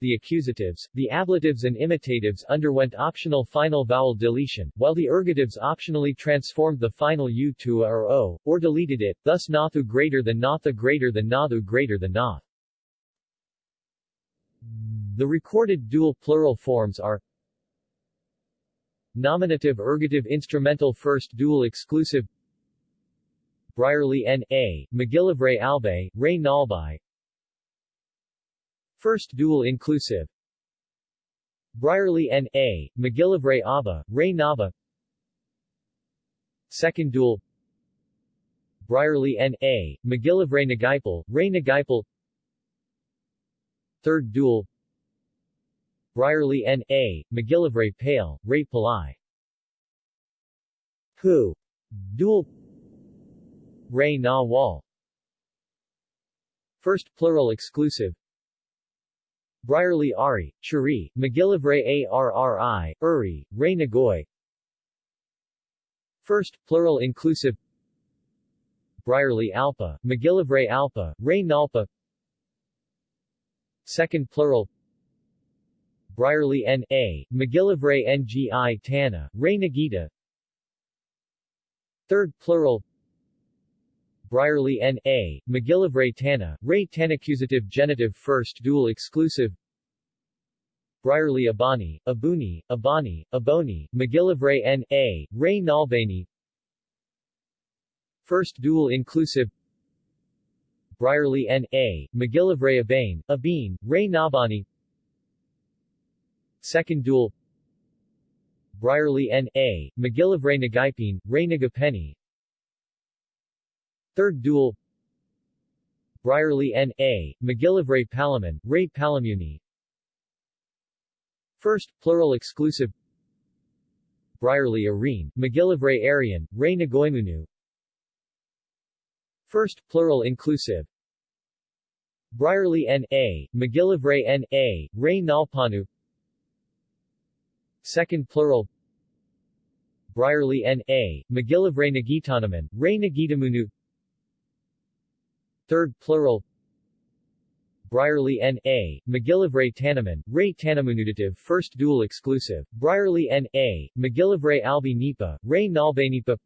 the accusatives, the ablatives and imitatives underwent optional final vowel deletion, while the ergatives optionally transformed the final u to a or o, or deleted it, thus nathu greater than natha greater than nathu greater than nath. The recorded dual plural forms are Nominative ergative instrumental first dual exclusive Brierly N.A., MacGillivray Albe, Ray Nalbai First dual inclusive Brierly N.A., MacGillivray Abba, Ray Naba Second dual Brierly N.A., MacGillivray Nagaipal, Ray Nagaipal Third dual Brierly N.A., MacGillivray Pale, Ray Palai. Who? Dual Ray Na Wall. First plural exclusive. Brierly Ari, Chari, MacGillivray ARRI, Uri, Ray Nagoy. First plural inclusive. Brierly Alpa, MacGillivray Alpa, Ray Nalpa Second plural Brierly N.A., MacGillivray N.G.I. Tana, Ray Nagita Third plural Brierly N.A., MacGillivray Tana, Ray Tanaccusative Genitive First dual exclusive Brierly Abani, Abuni, Abani, Aboni, MacGillivray N.A., Ray Nalbani First dual inclusive Brierly N.A., MacGillivray Abane, Abine, Ray Nabani Second Duel Brierly N.A., MacGillivray Nagaipin, Ray Nagapeni Third Duel Brierly N.A., MacGillivray Palaman, Ray Palamuni First, plural exclusive Brierly Arene, MacGillivray Arian, Ray Nagoymunu First, plural inclusive. Brierly N.A., MacGillivray N.A., Ray Nalpanu. Second plural. Brierly N.A., MacGillivray Nagitanaman, Ray Nagitamunu Third plural. Brierly N.A., MacGillivray Tanaman, Ray Tanamunudative First dual exclusive, Brierly N.A., MacGillivray Albi Nipa, Ray Nalbanipa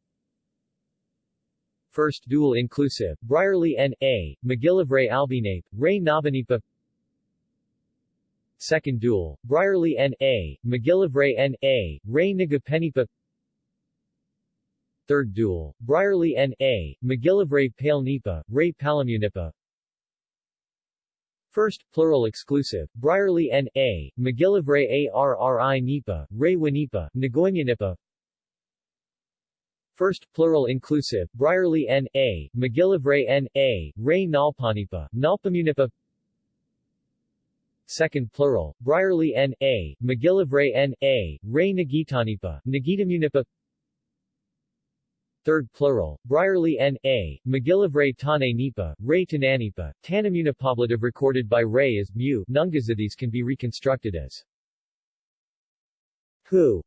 First dual inclusive, Brierly N.A., MacGillivray Albinape, Ray Nabanipa Second dual, Brierly N.A., MacGillivray N.A., Ray Nagapenipa Third dual, Brierly N.A., MacGillivray Pale Nipa, Ray Palamunipa First, plural exclusive, Brierley N.A., McGillivray Arri Nipa, Ray Winipa, Nagoymunipa First, plural inclusive, Brierly N.A., MacGillivray N.A., Ray Nalpanipa, Nalpamunipa Second plural, Brierly N.A., MacGillivray N.A., Ray Nagitanipa, Nagitamunipa Third plural, Brierley N.A., McGillivray Tane Nipa, Ray Tananipa, Tanamunipoblative recorded by Ray as mu, Nungazides can be reconstructed as who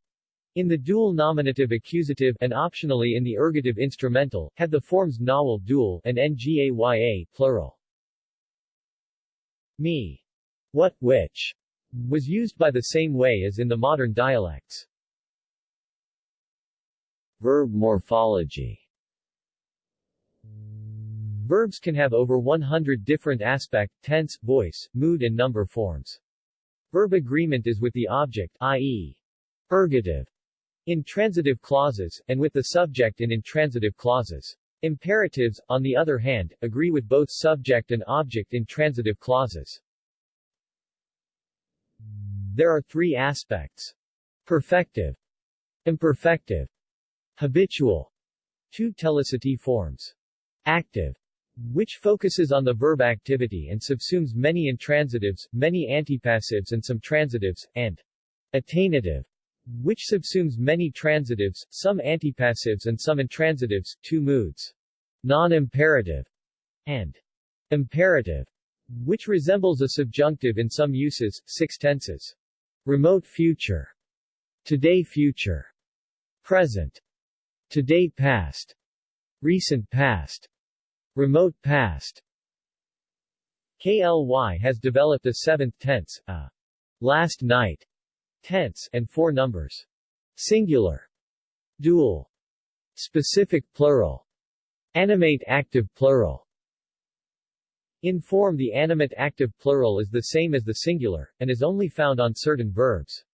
in the dual nominative accusative and optionally in the ergative instrumental, had the forms nawal dual and ngaya plural. Me. What, which, was used by the same way as in the modern dialects. Verb morphology Verbs can have over 100 different aspect, tense, voice, mood and number forms. Verb agreement is with the object, i.e. ergative, in transitive clauses, and with the subject in intransitive clauses. Imperatives, on the other hand, agree with both subject and object in transitive clauses. There are three aspects. Perfective, imperfective, habitual, two telicity forms. Active, which focuses on the verb activity and subsumes many intransitives, many antipassives and some transitives, and attainative, which subsumes many transitives, some antipassives and some intransitives, two moods. Non-imperative and imperative, which resembles a subjunctive in some uses, six tenses. Remote future, today future, present, today past, recent past, remote past. KLY has developed a seventh tense, a last night tense, and four numbers. Singular, dual, specific plural, animate active plural. In form the animate active plural is the same as the singular, and is only found on certain verbs.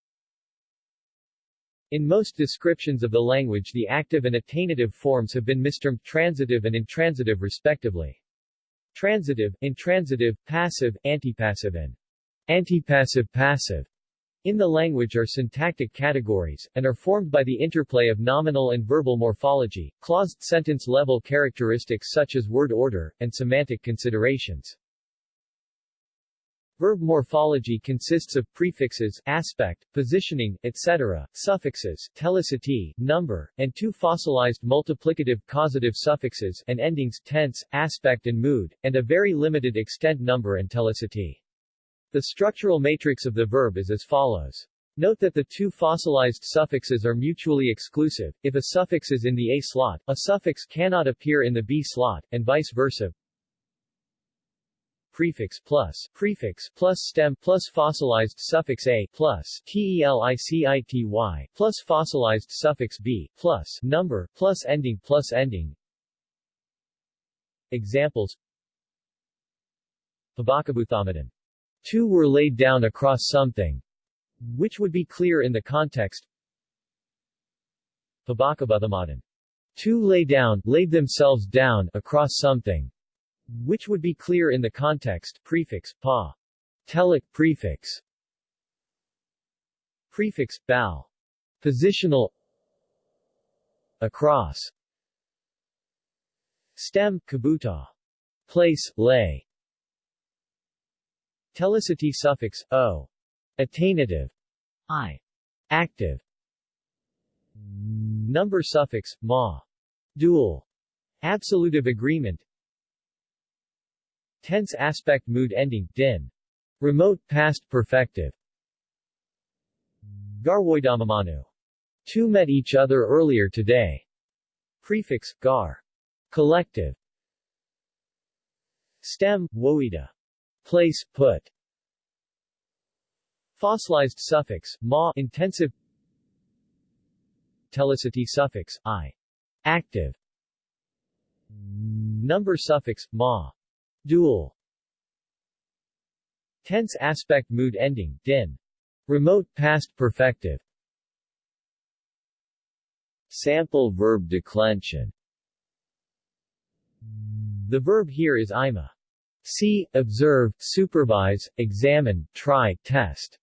In most descriptions of the language the active and attainative forms have been mistermed transitive and intransitive respectively. Transitive, intransitive, passive, antipassive and antipassive passive in the language are syntactic categories, and are formed by the interplay of nominal and verbal morphology, claused sentence-level characteristics such as word order, and semantic considerations. Verb morphology consists of prefixes, aspect, positioning, etc., suffixes, telicity, number, and two fossilized multiplicative causative suffixes, and endings, tense, aspect and mood, and a very limited extent number and telicity. The structural matrix of the verb is as follows. Note that the two fossilized suffixes are mutually exclusive. If a suffix is in the A slot, a suffix cannot appear in the B slot, and vice versa. Prefix plus prefix plus stem plus fossilized suffix A plus telicity plus fossilized suffix B plus number plus ending plus ending. Examples Pabakabuthamadan Two were laid down across something, which would be clear in the context. Pabakabuthamadan. To lay down, laid themselves down, across something, which would be clear in the context, prefix, pa. Telic prefix. Prefix, bow. Positional Across Stem, kabuta. Place, lay. Telicity suffix, o. Attainative. I. Active. Number suffix, ma. Dual. Absolutive agreement. Tense aspect mood ending, din. Remote past perfective. Garwoidamamanu. Two met each other earlier today. Prefix, gar. Collective. Stem, woida. Place, put. Fossilized suffix, ma intensive Telicity suffix, i. Active. Number suffix, ma. Dual. Tense aspect mood ending, din. Remote past perfective. Sample verb declension The verb here is ima. See, observe, supervise, examine, try, test.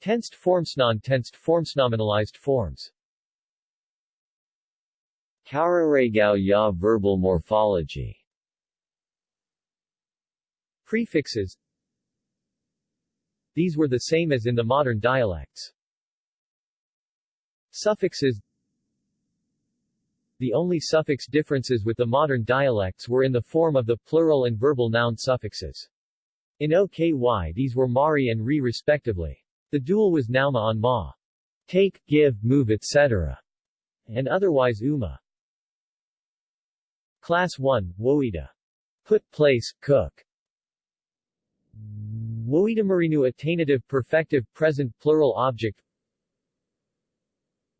Tensed forms Non-tensed forms Nominalized forms Kauraregao ya verbal morphology Prefixes These were the same as in the modern dialects. Suffixes The only suffix differences with the modern dialects were in the form of the plural and verbal noun suffixes. In OKY these were mari and ri respectively. The dual was nauma on ma. Take, give, move etc. and otherwise uma. Class 1, Woida. Put place, cook. Woida marinu attainative perfective present plural object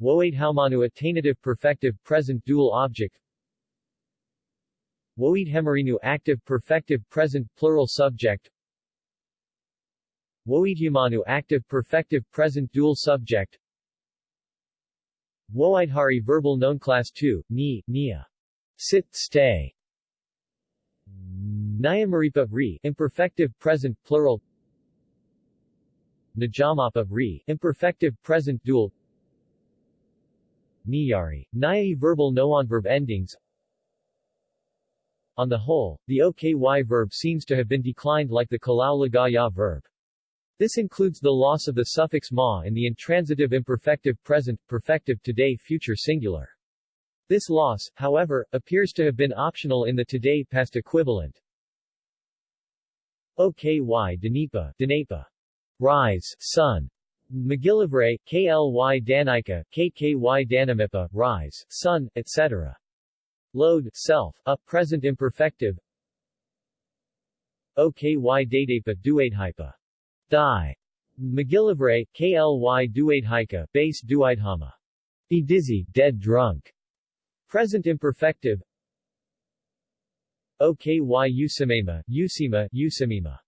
Woade haumanu attainative perfective present dual object. Woid hemarinu active perfective present plural subject. Woidhumanu active perfective present dual subject. Woidhari verbal known class 2, ni, nia. Sit, stay. Nyamaripa re imperfective present plural. Najamapa re imperfective present dual Niyari, Nyai verbal noonverb endings On the whole, the OKY verb seems to have been declined like the Kala Lagaw Ya verb. This includes the loss of the suffix ma in the intransitive imperfective present, perfective today future singular. This loss, however, appears to have been optional in the today past equivalent. OKY Danipa, Danipa. Rise, sun. MacGillivray, KLY Danika, KKY Danamipa, rise, sun, etc. Load, self, a present imperfective. OKY Dadepa Duadehypa Die. MacGillivray, KLY Duaidhika, base Duaidhama. Be dizzy, dead drunk. Present imperfective. OKY Usimema, Usima, Usimima.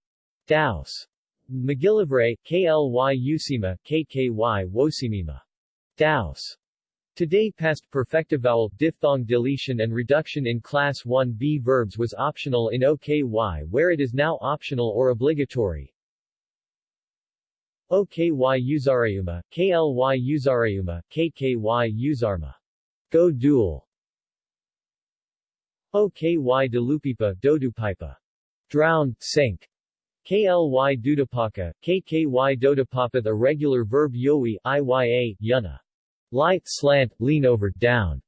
Daus. MacGillivray, KLY Usima, KKY Wosimima. Daus. Today past perfective vowel, diphthong deletion and reduction in class 1b verbs was optional in OKY where it is now optional or obligatory. OKY Uzareuma, KLY Uzareuma, KKY Uzarma. Go dual. OKY Delupipa, Dodupipa. Drown, sink. KLY Dudapaka, KKY The regular verb yoi, iya, yuna. Light, slant, lean over, down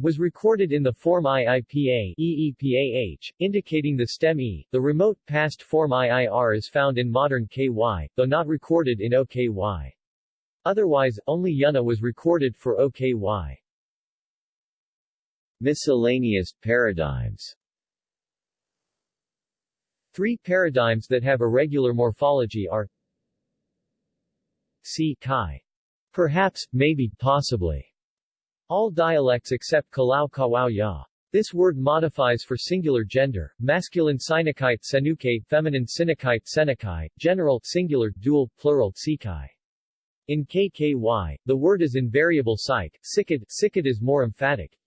was recorded in the form IIPA EEPAH, indicating the stem E. The remote past form IIR is found in modern KY, though not recorded in OKY. Otherwise, only Yuna was recorded for OKY. Miscellaneous paradigms Three paradigms that have irregular morphology are C. Kai. Perhaps, maybe, possibly. All dialects except Kalau Kawau Ya. This word modifies for singular gender, masculine sinakite senuke, feminine sinakite senakai, general singular, dual, plural tsikai. In KKY, the word is in variable psych, sikad, sikad is more emphatic.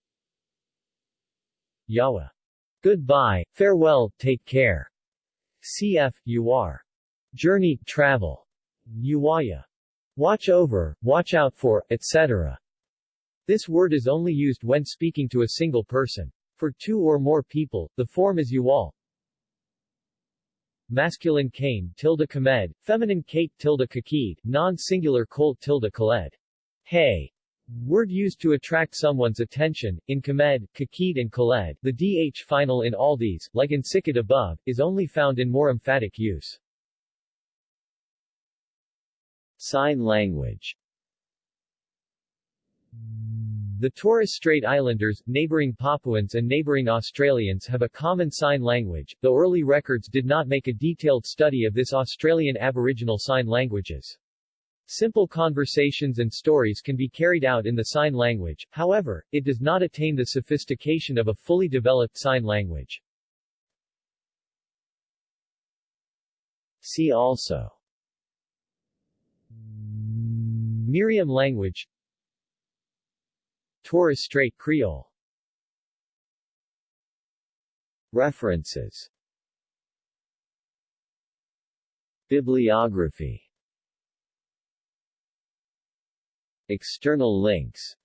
Yawa. Goodbye, farewell, take care. Cf. UR. Journey, travel. Uwaya. Watch over, watch out for, etc. This word is only used when speaking to a single person. For two or more people, the form is uwal. Masculine kane tilde kamed, feminine kate tilde kakid, non-singular colt tilde kaled. Hey. Word used to attract someone's attention, in kamed, kakid and kaled, the dh final in all these, like in sikid above, is only found in more emphatic use. Sign language the Torres Strait Islanders, neighboring Papuans and neighboring Australians have a common sign language, though early records did not make a detailed study of this Australian Aboriginal sign languages. Simple conversations and stories can be carried out in the sign language, however, it does not attain the sophistication of a fully developed sign language. See also. Meriam language. Torres Strait Creole. References. Bibliography External links